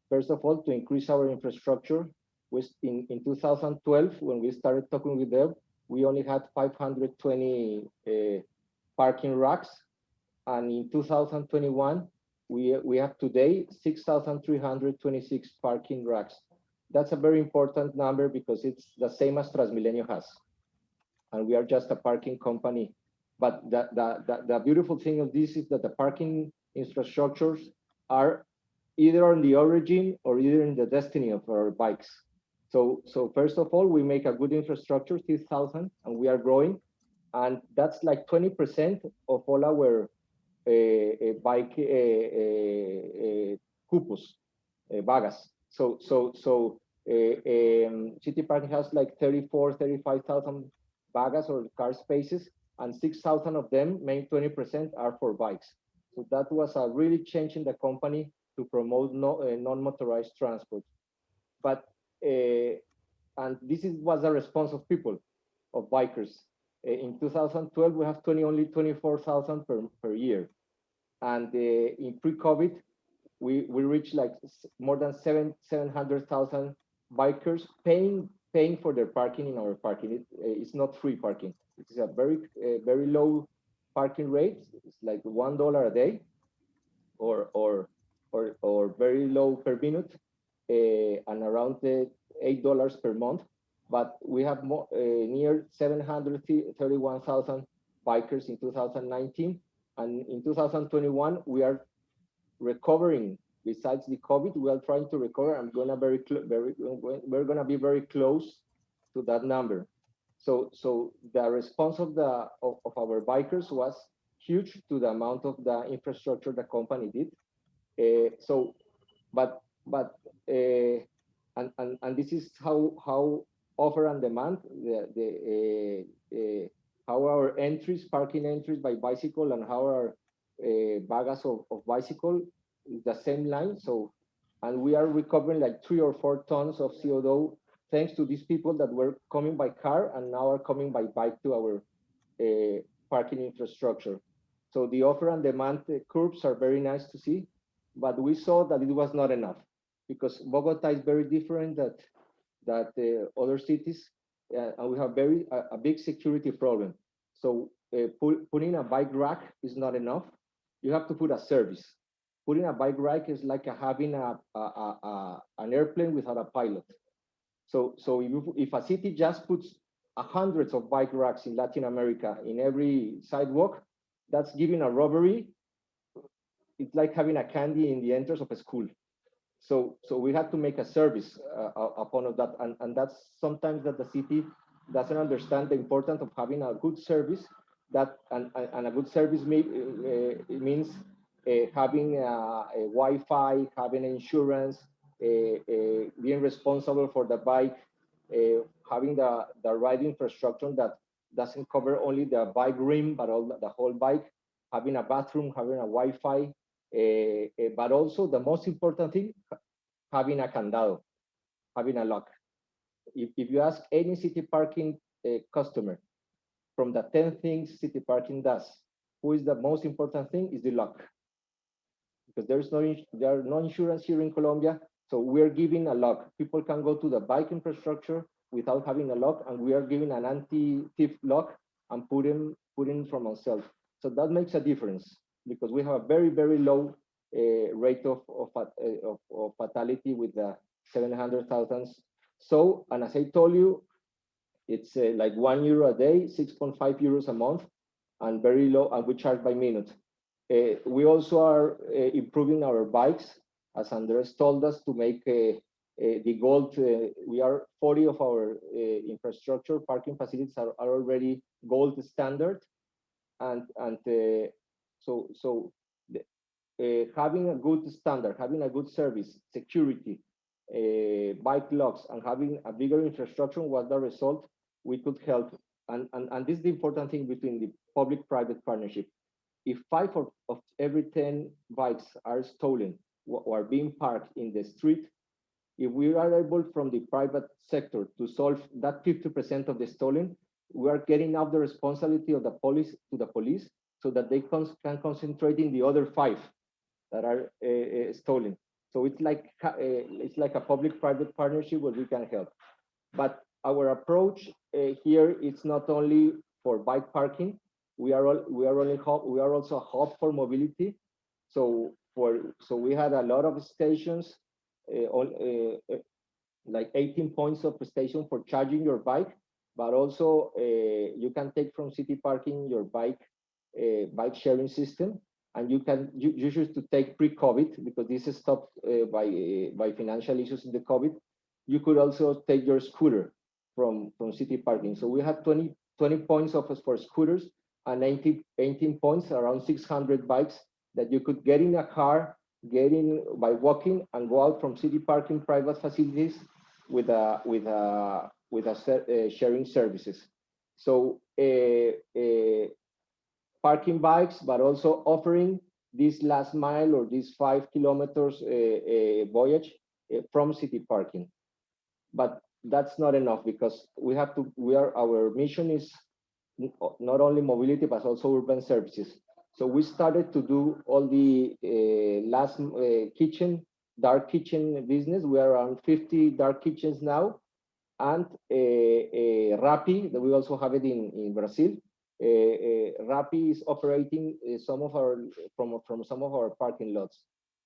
first of all, to increase our infrastructure. We, in, in 2012, when we started talking with them, we only had 520 uh, parking racks. And in 2021, we, we have today 6,326 parking racks that's a very important number because it's the same as Transmilenio has. And we are just a parking company. But the, the, the, the beautiful thing of this is that the parking infrastructures are either on the origin or either in the destiny of our bikes. So, so first of all, we make a good infrastructure, 6,000, and we are growing. And that's like 20% of all our uh, uh, bike uh, cupos, vagas. So, so, so um, City Park has like 34, 35,000 bagas or car spaces, and 6,000 of them, maybe 20% are for bikes. So that was a really change in the company to promote no, uh, non-motorized transport. But, uh, and this is, was a response of people, of bikers. Uh, in 2012, we have 20, only 24,000 per, per year. And uh, in pre-COVID, we, we reached like more than seven, 700,000 bikers paying paying for their parking in our parking. It, uh, it's not free parking. It's a very uh, very low parking rate. It's like one dollar a day, or or or, or very low per minute uh, and around the $8 per month. But we have more, uh, near 731,000 bikers in 2019. And in 2021, we are recovering besides the COVID, we are trying to recover. I'm gonna very, very, we're gonna be very close to that number. So, so the response of the of, of our bikers was huge to the amount of the infrastructure the company did. Uh, so, but but uh, and, and and this is how how offer and demand the the uh, how our entries parking entries by bicycle and how our uh, of, of bicycle the same line. So, and we are recovering like three or four tons of CO2 thanks to these people that were coming by car and now are coming by bike to our uh, parking infrastructure. So the offer and demand uh, curves are very nice to see, but we saw that it was not enough because Bogota is very different that that uh, other cities, uh, and we have very a, a big security problem. So uh, put, putting a bike rack is not enough. You have to put a service putting a bike rack is like a, having a, a, a, an airplane without a pilot. So, so if, if a city just puts hundreds of bike racks in Latin America in every sidewalk, that's giving a robbery. It's like having a candy in the entrance of a school. So, so we have to make a service uh, upon of that, and, and that's sometimes that the city doesn't understand the importance of having a good service. That and, and a good service may, uh, means uh, having a, a, Wi-Fi, having insurance, uh, uh, being responsible for the bike, having the, the right infrastructure that doesn't cover only the bike rim, but all the, the whole bike, having a bathroom, having a Wi-Fi, but also the most important thing, having a candado, having a lock. If, if you ask any city parking uh, customer, from the 10 things city parking does, who is the most important thing is the lock because there's no there are no insurance here in Colombia. So we're giving a lock. People can go to the bike infrastructure without having a lock, and we are giving an anti-thief lock and put in put in from ourselves. So that makes a difference because we have a very very low uh, rate of of, uh, of, of fatality with the 700,000. So, and as I told you, it's uh, like one euro a day, 6.5 euros a month, and very low, and we charge by minute. Uh, we also are uh, improving our bikes, as Andres told us, to make uh, the gold. we are 40 of our infrastructure parking facilities are, are already gold standard, and and so so uh, having a good standard, having a good service, security, uh, bike locks, and having a bigger infrastructure was the result we could help. And, and, and this is the important thing between the public-private partnership if five of, of every 10 bikes are stolen or are being parked in the street, if we are able from the private sector to solve that 50% of the stolen, we are getting out the responsibility of the police to the police so that they can concentrate in the other five that are uh, uh, stolen. So it's like uh, it's like a public-private partnership where we can help. But our approach here is not only for bike parking, we are all we are only hub, we are also a hub for mobility. So for so we had a lot of stations, uh, all, uh, like 18 points of station for charging your bike, but also uh, you can take from city parking your bike bike sharing system, and you can you, you should to take pre-COVID because this is stopped by by financial issues in the COVID. You could also take your scooter from from city parking. So we have 20 20 points of us for scooters and 18, 18 points, around 600 bikes that you could get in a car, get in by walking and go out from city parking private facilities with a with a with a uh, sharing services. So uh, uh, parking bikes, but also offering this last mile or this five kilometers uh, uh, voyage uh, from city parking. But that's not enough because we have to, we are, our mission is not only mobility, but also urban services. So we started to do all the uh, last uh, kitchen, dark kitchen business. We are around 50 dark kitchens now. And uh, Rappi, that we also have it in, in Brazil. Rappi is operating some of our from from some of our parking lots.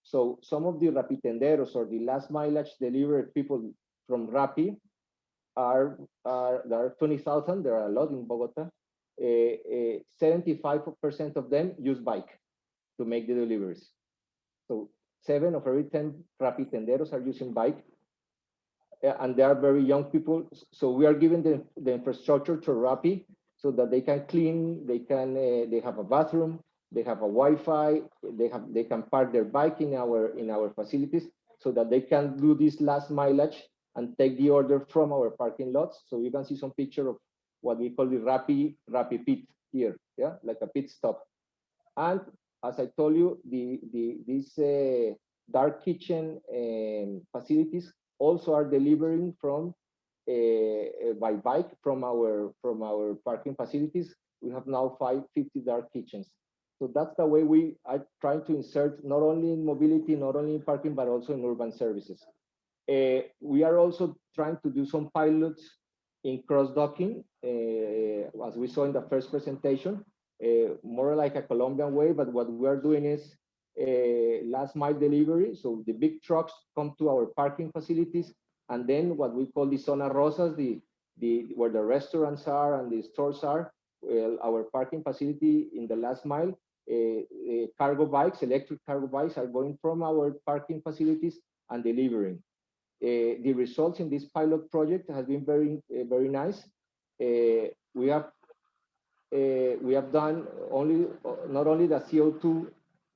So some of the Rappitenderos or the last mileage delivered people from Rappi are, are there are 20,000, there are a lot in Bogota. Uh, uh, 75% of them use bike to make the deliveries. So seven of every 10 Rappitenderos are using bike. Uh, and they are very young people. So we are giving the, the infrastructure to Rappi so that they can clean, they can, uh, they have a bathroom, they have a Wi-Fi, they have, they can park their bike in our, in our facilities so that they can do this last mileage and take the order from our parking lots. So you can see some picture of what we call the Rappi, Rappi pit here, yeah, like a pit stop. And as I told you, the, the, these uh, dark kitchen um, facilities also are delivering from uh, by bike from our from our parking facilities. We have now 550 dark kitchens. So that's the way we are trying to insert not only in mobility, not only in parking, but also in urban services. Uh, we are also trying to do some pilots in cross-docking, uh, as we saw in the first presentation, uh, more like a Colombian way, but what we are doing is uh, last mile delivery. So the big trucks come to our parking facilities, and then what we call the zona rosas, the, the where the restaurants are and the stores are, well, our parking facility in the last mile, cargo bikes, electric cargo bikes are going from our parking facilities and delivering. Uh, the results in this pilot project has been very, uh, very nice. Uh, we have we have done only not only the CO2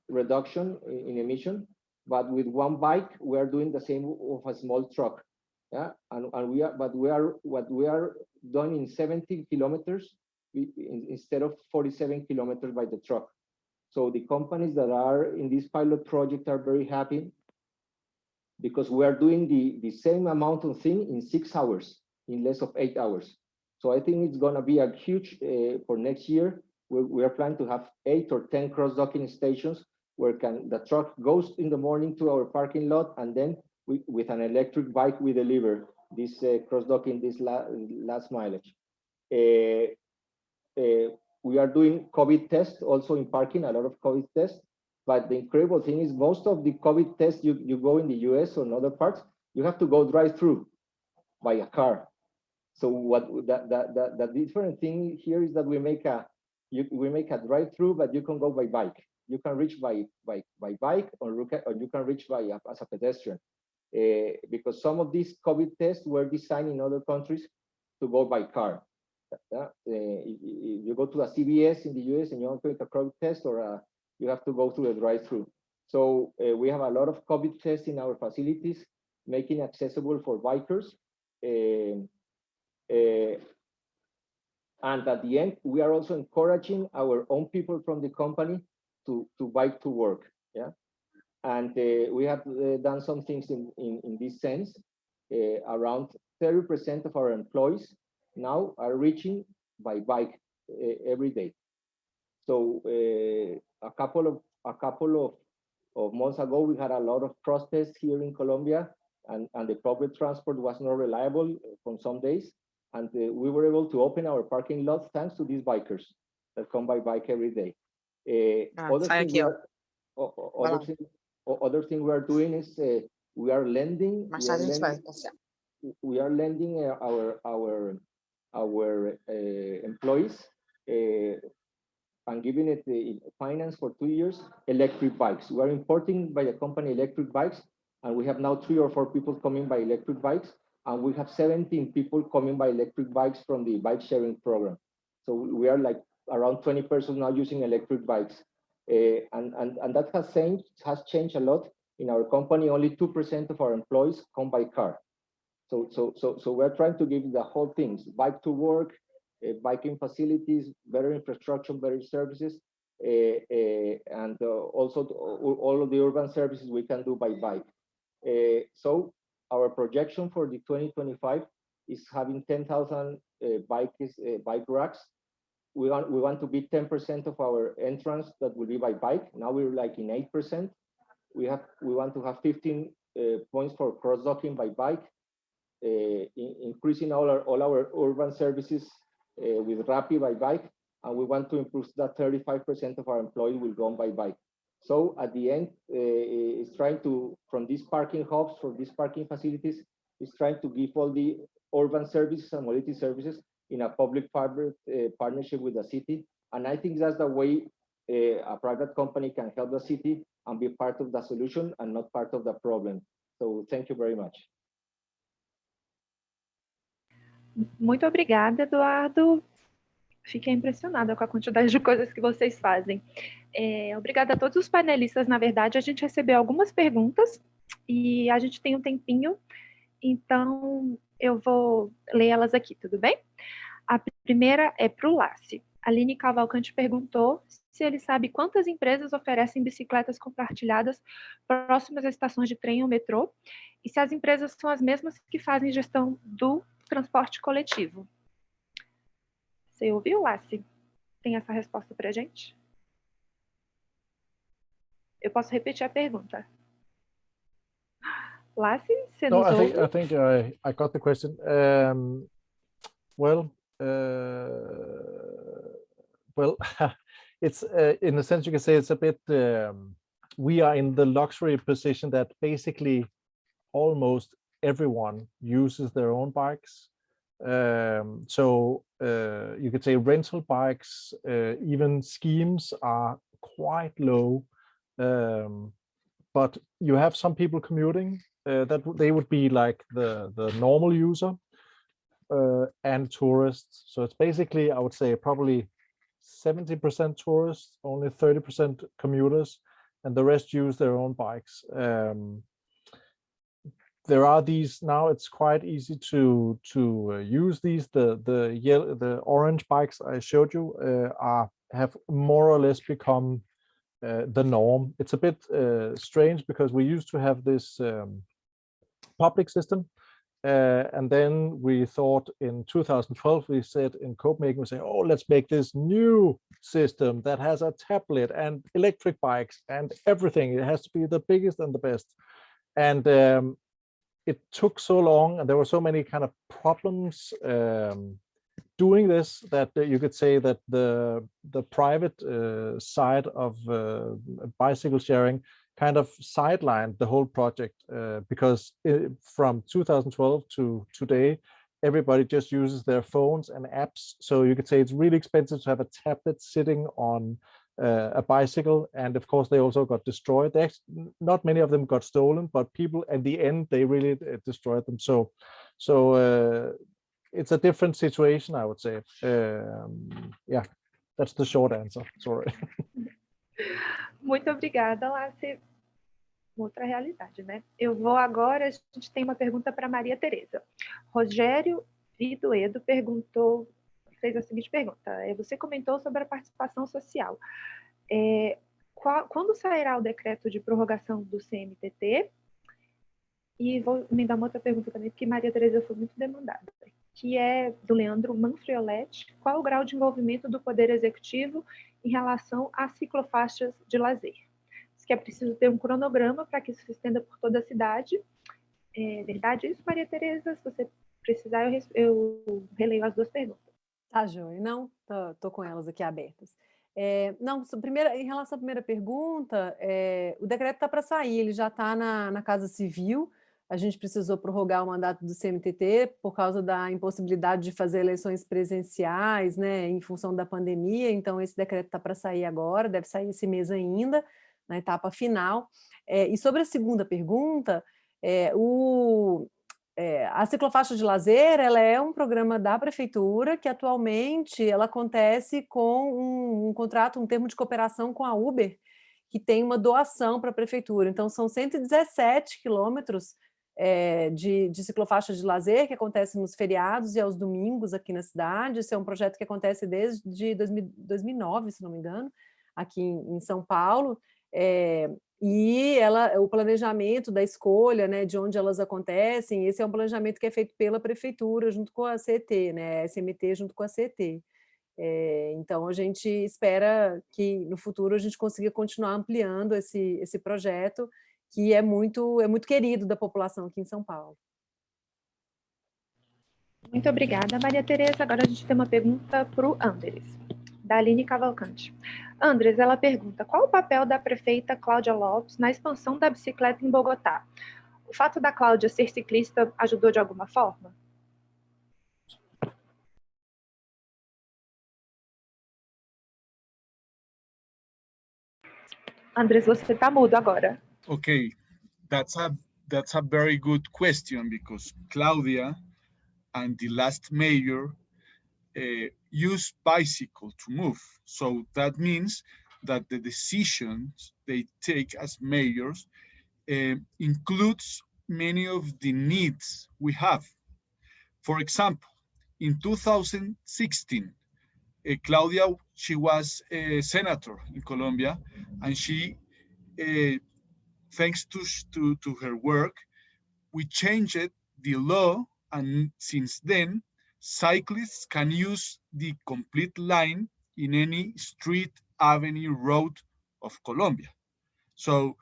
reduction in, in emission, but with one bike we are doing the same of a small truck. Yeah, and, and we are, but we are what we are done in 70 kilometers instead of 47 kilometers by the truck. So the companies that are in this pilot project are very happy because we are doing the, the same amount of thing in six hours, in less of eight hours. So I think it's going to be a huge, uh, for next year, we, we are planning to have eight or 10 cross-docking stations where can the truck goes in the morning to our parking lot and then we, with an electric bike, we deliver this uh, cross-docking, this la last mileage. Uh, uh, we are doing COVID tests also in parking, a lot of COVID tests. But the incredible thing is most of the COVID tests you, you go in the US or in other parts, you have to go drive through by a car. So what that, that, the different thing here is that we make a you, we make a drive through, but you can go by bike. You can reach by by by bike or, or you can reach by as a pedestrian. Uh, because some of these COVID tests were designed in other countries to go by car. Uh, you go to a CVS in the US and you want to take a COVID test or a you have to go through a drive-through. So uh, we have a lot of COVID tests in our facilities, making accessible for bikers. Uh, uh, and at the end, we are also encouraging our own people from the company to, to bike to work. Yeah. And uh, we have uh, done some things in, in, in this sense. Uh, around 30% of our employees now are reaching by bike every day. So a couple of a couple of, of months ago, we had a lot of protests here in Colombia, and, and the public transport was not reliable from some days. And uh, we were able to open our parking lots thanks to these bikers that come by bike every day. Uh, thank you. Are, other, thing, other thing we are doing is uh, we are lending. We are lending, we are lending uh, our our our uh, employees uh, and giving it the finance for two years, electric bikes. We are importing by the company electric bikes, and we have now three or four people coming by electric bikes, and we have 17 people coming by electric bikes from the bike sharing program. So we are like around 20 persons now using electric bikes. Uh, and, and, and that has changed, has changed a lot. In our company, only 2% of our employees come by car. So, so, so, so we're trying to give the whole things, bike to work, biking facilities, better infrastructure, better services, uh, uh, and also all of the urban services we can do by bike. so our projection for the 2025 is having 10,000 bikes, bike racks. We want, we want to be 10% of our entrance that will be by bike. Now we're like in 8%. We have we want to have 15 uh, points for cross-docking by bike, uh, in, increasing all our all our urban services uh, with Rappi by bike, and we want to improve that 35% of our employees will go on by bike. So at the end, uh, it's trying to, from these parking hubs, from these parking facilities, it's trying to give all the urban services and mobility services in a public-private uh, partnership with the city. And I think that's the way uh, a private company can help the city and be part of the solution and not part of the problem. So thank you very much. Muito obrigada, Eduardo. Fiquei impressionada com a quantidade de coisas que vocês fazem. É, obrigada a todos os panelistas. Na verdade, a gente recebeu algumas perguntas e a gente tem um tempinho, então eu vou ler elas aqui, tudo bem? A primeira é para o Lasse. Aline Cavalcante perguntou se ele sabe quantas empresas oferecem bicicletas compartilhadas próximas às estações de trem ou metrô e se as empresas são as mesmas que fazem gestão do transporte coletivo. Você ouviu, Lassi? Tem essa resposta para a gente? Eu posso repetir a pergunta. Lassi, você no, nos I ouve? think, I think I, I got the question. Um, well, uh, well, [LAUGHS] it's uh, in a sense you can say it's a bit. Um, we are in the luxury position that basically almost everyone uses their own bikes. Um, so uh, you could say rental bikes, uh, even schemes are quite low. Um, but you have some people commuting uh, that they would be like the the normal user uh, and tourists. So it's basically I would say probably 70% tourists, only 30% commuters, and the rest use their own bikes. Um, there are these now it's quite easy to to uh, use these. The the yellow the orange bikes i showed you uh, are have more or less become uh, the norm. It's a bit uh, strange because we used to have this um, public system uh, and then we thought in 2012 we said in copenhagen we say oh let's make this new system that has a tablet and electric bikes and everything. It has to be the biggest and the best. And um, it took so long and there were so many kind of problems um, doing this that uh, you could say that the the private uh, side of uh, bicycle sharing kind of sidelined the whole project uh, because it, from 2012 to today everybody just uses their phones and apps. So you could say it's really expensive to have a tablet sitting on uh, a bicycle and of course they also got destroyed they not many of them got stolen but people at the end they really uh, destroyed them so so uh, it's a different situation i would say um, yeah that's the short answer sorry [LAUGHS] Muito obrigada, Lácia. Outra realidade, né? Eu vou agora, a gente tem uma pergunta para Maria Tereza. Rogério Vidoedo perguntou fez a seguinte pergunta. É, você comentou sobre a participação social. É, qual, quando sairá o decreto de prorrogação do CMTT? E vou me dar uma outra pergunta também, porque Maria Tereza foi muito demandada, que é do Leandro Manfrioletti. Qual o grau de envolvimento do Poder Executivo em relação às ciclofaixas de lazer? Diz que é preciso ter um cronograma para que isso se estenda por toda a cidade. É verdade isso, Maria Tereza? Se você precisar, eu, eu releio as duas perguntas. Tá, Joia. Não, tô, tô, com elas aqui abertas. É, não, primeira, em relação à primeira pergunta, é, o decreto está para sair, ele já está na, na Casa Civil, a gente precisou prorrogar o mandato do CMTT por causa da impossibilidade de fazer eleições presenciais, né, em função da pandemia, então esse decreto está para sair agora, deve sair esse mês ainda, na etapa final. É, e sobre a segunda pergunta, é, o, é, a ciclofaixa de lazer ela é um programa da prefeitura que atualmente ela acontece com um, um contrato, um termo de cooperação com a Uber, que tem uma doação para a prefeitura. Então, são 117 quilômetros é, de, de ciclofaixa de lazer que acontece nos feriados e aos domingos aqui na cidade. Esse é um projeto que acontece desde 2000, 2009, se não me engano, aqui em, em São Paulo. É, e ela, o planejamento da escolha, né, de onde elas acontecem, esse é um planejamento que é feito pela prefeitura junto com a CT, né, SMT junto com a CT. É, então a gente espera que no futuro a gente consiga continuar ampliando esse, esse projeto que é muito, é muito querido da população aqui em São Paulo. Muito obrigada, Maria Tereza. Agora a gente tem uma pergunta para o Anderes. Da Aline Cavalcante. Andres, ela pergunta, qual o papel da prefeita Cláudia Lopes na expansão da bicicleta em Bogotá? O fato da Cláudia ser ciclista ajudou de alguma forma? Andres, você está mudo agora. Okay, that's a that's a very good question because Claudia and the last mayor uh, use bicycle to move. So that means that the decisions they take as mayors uh, includes many of the needs we have. For example, in 2016, uh, Claudia, she was a senator in Colombia, and she, uh, thanks to, to, to her work, we changed the law, and since then, cyclists can use the complete line in any street, avenue, road of Colombia. So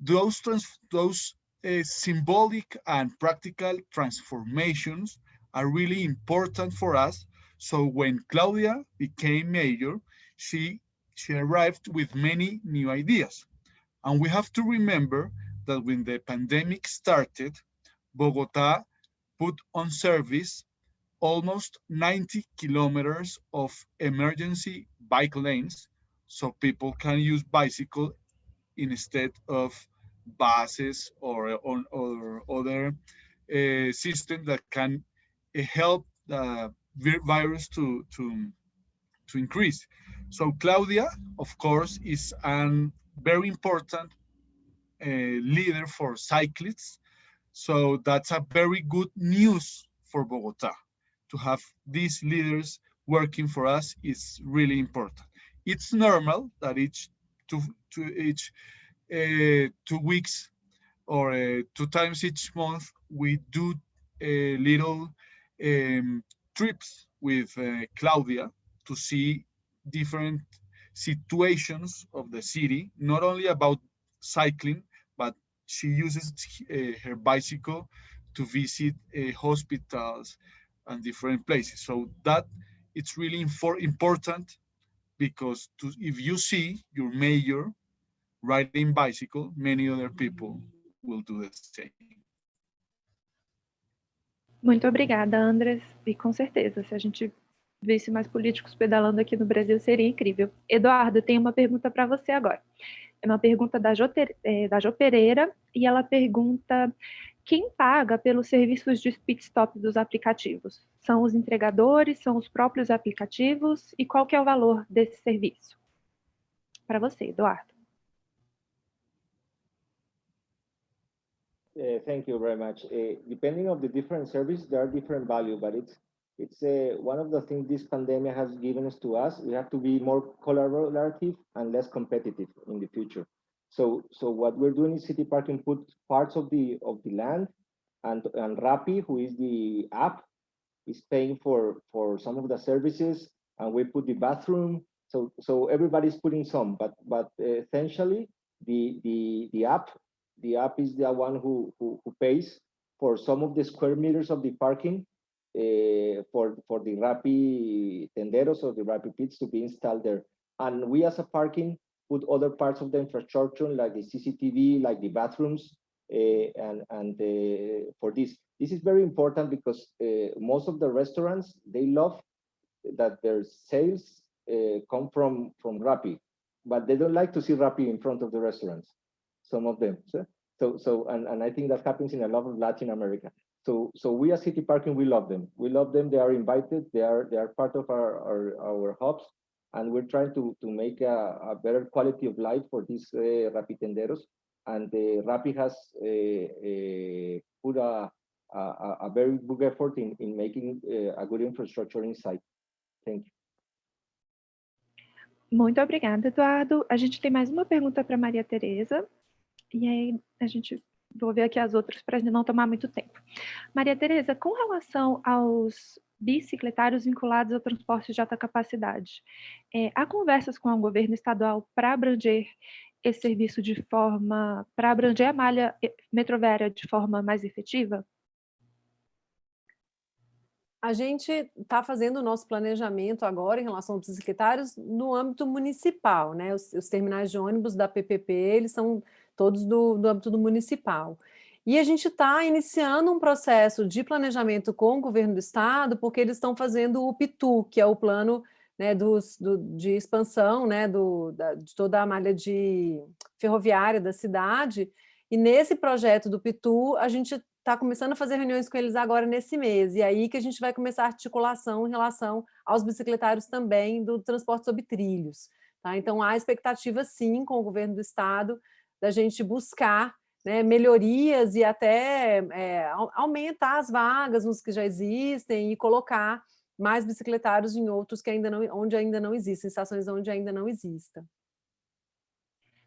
those, those uh, symbolic and practical transformations are really important for us. So when Claudia became mayor, she, she arrived with many new ideas. And we have to remember that when the pandemic started, Bogota put on service almost 90 kilometers of emergency bike lanes so people can use bicycle instead of buses or, or, or other uh, system that can uh, help the virus to, to, to increase. So Claudia, of course, is a very important uh, leader for cyclists. So that's a very good news for Bogota to have these leaders working for us is really important. It's normal that each two, to each uh, two weeks or uh, two times each month we do a little um, trips with uh, Claudia to see different situations of the city, not only about cycling, but she uses her bicycle to visit hospitals, and different places. So that it's really important because to, if you see your mayor riding bicycle, many other people will do the same. Muito obrigada, Andres. E com certeza, se a gente visse mais políticos pedalando aqui no Brasil, seria incrível. Eduardo, tem uma pergunta para você agora. É uma pergunta da Jo, é, da jo Pereira, e ela pergunta quem paga pelos serviços de pit stop dos aplicativos? São os entregadores, são os próprios aplicativos e qual que é o valor desse serviço? Para você, Eduardo. Uh, thank you very much. Uh, depending on the different services, there are different value, but it's it's uh, one of the things this pandemic has given us to us. We have to be more collaborative and less competitive in the future. So, so what we're doing is City Parking put parts of the of the land, and and Rappi, who is the app, is paying for for some of the services, and we put the bathroom. So so everybody's putting some, but but essentially the the the app the app is the one who who, who pays for some of the square meters of the parking uh, for for the Rappitenderos or the Rappi pits to be installed there. And we as a parking put other parts of the infrastructure like the CCTV, like the bathrooms, uh, and and uh, for this. This is very important because uh, most of the restaurants they love that their sales come from from Rappi, but they don't like to see Rappi in front of the restaurants. Some of them. So so, so and, and I think that happens in a lot of Latin America. So so we as City Parking we love them. We love them. They are invited. They are they are part of our our, our hubs and we're trying to, to make a, a better quality of life for these uh, Rapitenderos. And uh, Rappi has uh, put a, a, a, very big effort in, in making a good infrastructure inside. Thank you. Muito obrigada, Eduardo. A gente tem mais uma pergunta para Maria Tereza. E aí a gente vou ver aqui as outras para não tomar muito tempo. Maria Tereza, com relação aos bicicletários vinculados ao transporte de alta capacidade. É, há conversas com o governo estadual para abranger esse serviço de forma, para abranger a malha metroviária de forma mais efetiva? A gente está fazendo o nosso planejamento agora em relação aos bicicletários no âmbito municipal, né? Os, os terminais de ônibus da PPP, eles são todos do, do âmbito do municipal. E a gente está iniciando um processo de planejamento com o governo do estado, porque eles estão fazendo o PITU, que é o plano né, dos, do, de expansão né, do, da, de toda a malha de ferroviária da cidade, e nesse projeto do PITU, a gente está começando a fazer reuniões com eles agora nesse mês, e aí que a gente vai começar a articulação em relação aos bicicletários também do transporte sobre trilhos. Tá? Então, há expectativa, sim, com o governo do estado, da gente buscar né, melhorias e até é, aumentar as vagas nos que já existem e colocar mais bicicletários em outros que ainda não, onde ainda não existem, estações onde ainda não exista.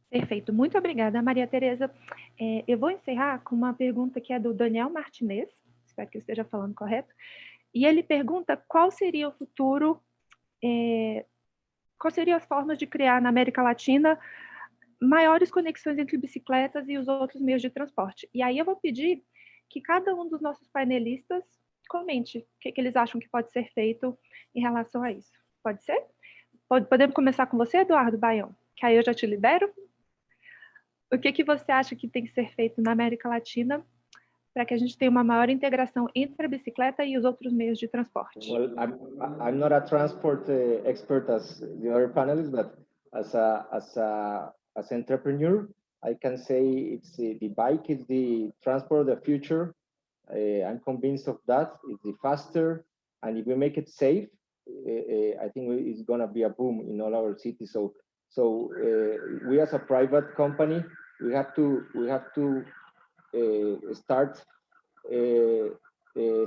Perfeito, muito obrigada, Maria Tereza. É, eu vou encerrar com uma pergunta que é do Daniel Martinez, espero que eu esteja falando correto, e ele pergunta qual seria o futuro, é, quais seriam as formas de criar na América Latina maiores conexões entre bicicletas e os outros meios de transporte. E aí eu vou pedir que cada um dos nossos painelistas comente o que, que eles acham que pode ser feito em relação a isso. Pode ser? Podemos começar com você, Eduardo Baião, que aí eu já te libero. O que, que você acha que tem que ser feito na América Latina para que a gente tenha uma maior integração entre a bicicleta e os outros meios de transporte? Well, I'm, I'm not a transport uh, expert as the other panelists, but as a, as a as entrepreneur, I can say it's uh, the bike is the transport of the future. Uh, I'm convinced of that. It's the faster, and if we make it safe, uh, I think it's gonna be a boom in all our cities. So, so we as a private company, we have to we have to start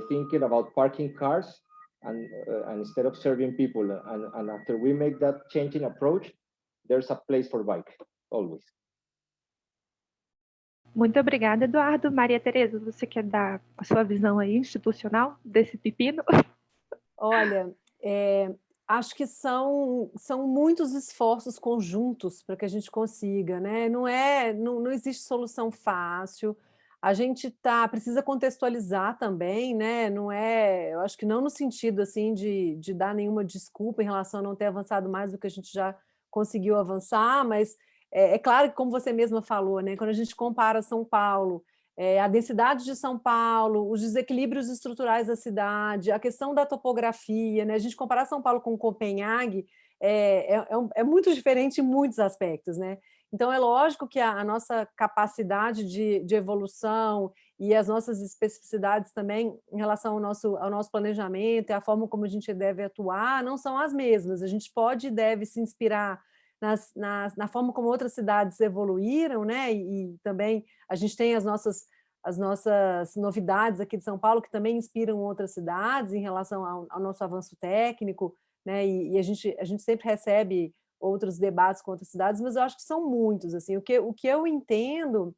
thinking about parking cars and, and instead of serving people. And, and after we make that changing approach, there's a place for bike always. Muito obrigada, Eduardo. Maria Tereza, você quer dar a sua visão aí institucional desse pepino? [LAUGHS] Olha, é, acho que são, são muitos esforços conjuntos para que a gente consiga, né? Não, é, não, não existe solução fácil, a gente tá, precisa contextualizar também, né? Não é, eu acho que não no sentido assim de, de dar nenhuma desculpa em relação a não ter avançado mais do que a gente já conseguiu avançar, mas é, é, claro que, como você mesma falou, né, quando a gente compara São Paulo, é, a densidade de São Paulo, os desequilíbrios estruturais da cidade, a questão da topografia, né, a gente comparar São Paulo com Copenhague é, é, é, é muito diferente em muitos aspectos. Né? Então, é lógico que a, a nossa capacidade de, de, evolução e as nossas especificidades também em relação ao nosso, ao nosso planejamento e a forma como a gente deve atuar não são as mesmas. A gente pode e deve se inspirar nas, nas, na forma como outras cidades evoluíram, né? E, e, também a gente tem as nossas, as nossas novidades aqui de São Paulo que também inspiram outras cidades em relação ao, ao nosso avanço técnico, né? E, e, a, gente, a gente sempre recebe outros debates com outras cidades, mas eu acho que são muitos. Assim, o, que, o que eu entendo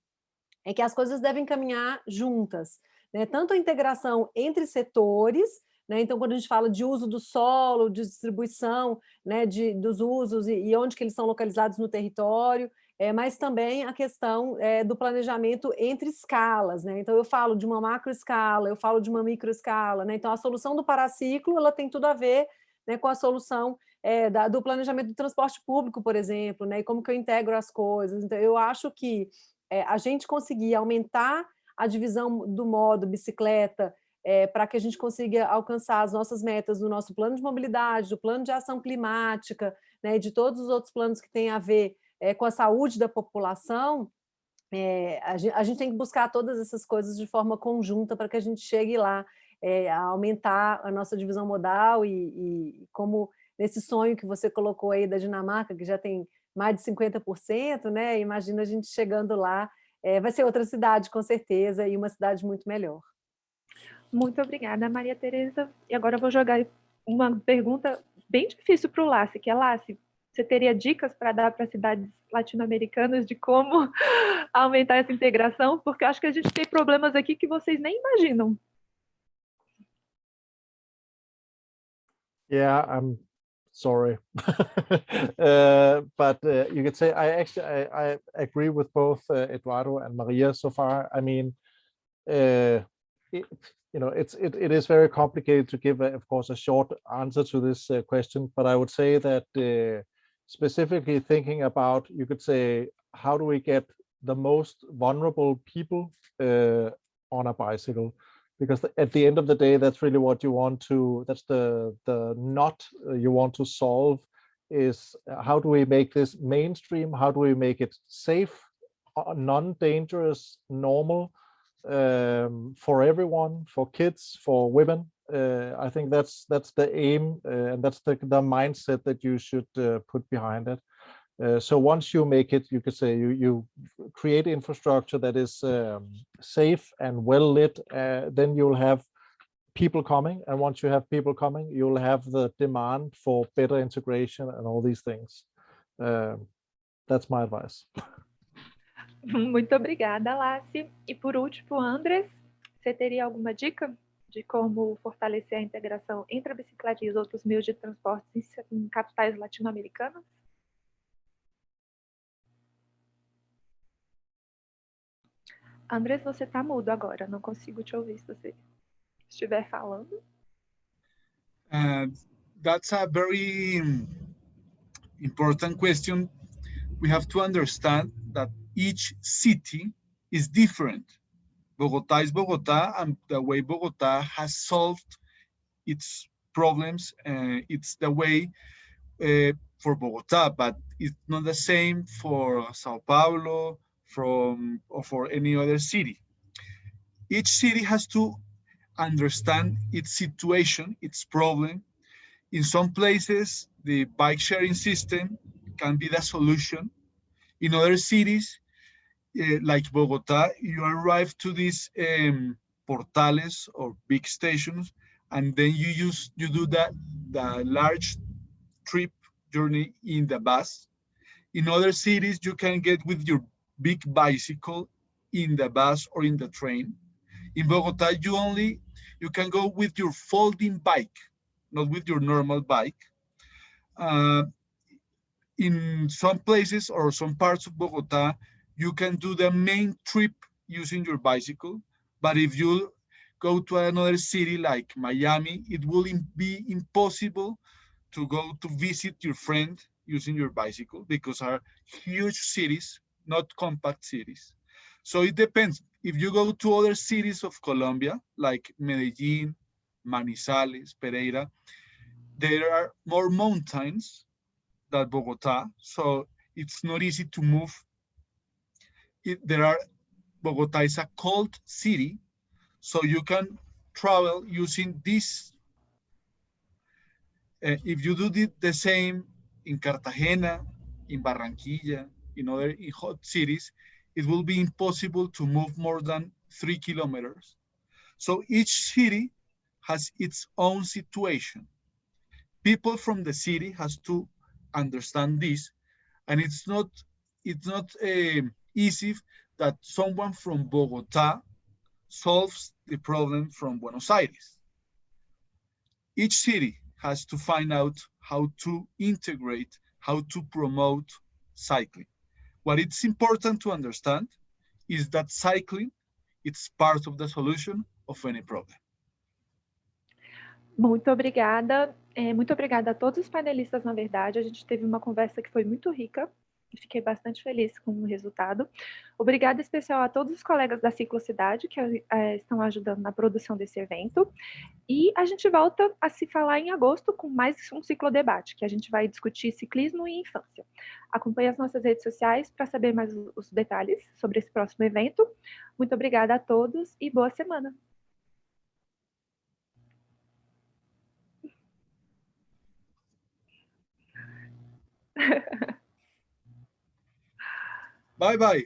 é que as coisas devem caminhar juntas, né? tanto a integração entre setores, né? Então, quando a gente fala de uso do solo, de distribuição né, de, dos usos e, e onde que eles são localizados no território, é, mas também a questão é, do planejamento entre escalas. Né? Então, eu falo de uma macro escala, eu falo de uma micro escala. Né? Então, a solução do paraciclo ela tem tudo a ver né, com a solução é, da, do planejamento do transporte público, por exemplo, né, e como que eu integro as coisas. Então, eu acho que é, a gente conseguir aumentar a divisão do modo bicicleta é, para que a gente consiga alcançar as nossas metas no nosso plano de mobilidade, do plano de ação climática, né, de todos os outros planos que têm a ver é, com a saúde da população, é, a, gente, a, gente, tem que buscar todas essas coisas de forma conjunta para que a gente chegue lá a aumentar a nossa divisão modal e, e como nesse sonho que você colocou aí da Dinamarca, que já tem mais de 50%, né? Imagina a gente chegando lá, é, vai ser outra cidade, com certeza, e uma cidade muito melhor. Muito obrigada, Maria Tereza. E agora eu vou jogar uma pergunta bem difícil para o Lassi, que é, Lassi, você teria dicas para dar para cidades latino-americanas de como [LAUGHS] aumentar essa integração? Porque acho que a gente tem problemas aqui que vocês nem imaginam. Yeah, I'm sorry. [LAUGHS] uh, but uh, you could say I actually I, I agree with both uh, Eduardo and Maria so far. I mean, uh, it, you know, it's it, it is very complicated to give, a, of course, a short answer to this uh, question. But I would say that uh, specifically thinking about, you could say, how do we get the most vulnerable people uh, on a bicycle? Because at the end of the day, that's really what you want to. That's the the knot uh, you want to solve. Is uh, how do we make this mainstream? How do we make it safe, uh, non-dangerous, normal? Um, for everyone, for kids, for women. Uh, I think that's that's the aim uh, and that's the, the mindset that you should uh, put behind it. Uh, so once you make it, you could say you, you create infrastructure that is um, safe and well lit, uh, then you'll have people coming. And once you have people coming, you'll have the demand for better integration and all these things. Um, that's my advice. [LAUGHS] [LAUGHS] Muito obrigada, Lassi. E por último, Andres, você teria alguma dica de como fortalecer a integração entre a bicicleta e os outros meios de transporte em capitais latino-americanas? Andres, você está mudo agora, não consigo te ouvir se você estiver falando. Uh, that's a very important question. We have to understand that each city is different. Bogota is Bogota, and the way Bogota has solved its problems, uh, it's the way uh, for Bogota, but it's not the same for Sao Paulo, from or for any other city. Each city has to understand its situation, its problem. In some places, the bike sharing system can be the solution. In other cities, uh, like Bogota, you arrive to these um, portales or big stations, and then you use you do that the large trip journey in the bus. In other cities, you can get with your big bicycle in the bus or in the train. In Bogota, you only you can go with your folding bike, not with your normal bike. Uh, in some places or some parts of Bogota, you can do the main trip using your bicycle. But if you go to another city like Miami, it will be impossible to go to visit your friend using your bicycle because are huge cities, not compact cities. So it depends. If you go to other cities of Colombia, like Medellin, Manizales, Pereira, there are more mountains than Bogota. So it's not easy to move it, there are Bogota is a cold city, so you can travel using this. Uh, if you do the, the same in Cartagena, in Barranquilla, in other in hot cities, it will be impossible to move more than three kilometers. So each city has its own situation. People from the city has to understand this, and it's not it's not a easy that someone from Bogota solves the problem from Buenos Aires. Each city has to find out how to integrate, how to promote cycling. What it's important to understand is that cycling it's part of the solution of any problem. Muito obrigada. É, muito obrigada a todos os panelistas, na verdade. A gente teve uma conversa que foi muito rica fiquei bastante feliz com o resultado. Obrigada especial a todos os colegas da Ciclocidade que é, estão ajudando na produção desse evento. E a gente volta a se falar em agosto com mais um ciclodebate, que a gente vai discutir ciclismo e infância. Acompanhe as nossas redes sociais para saber mais os detalhes sobre esse próximo evento. Muito obrigada a todos e boa semana. [LAUGHS] Bye bye.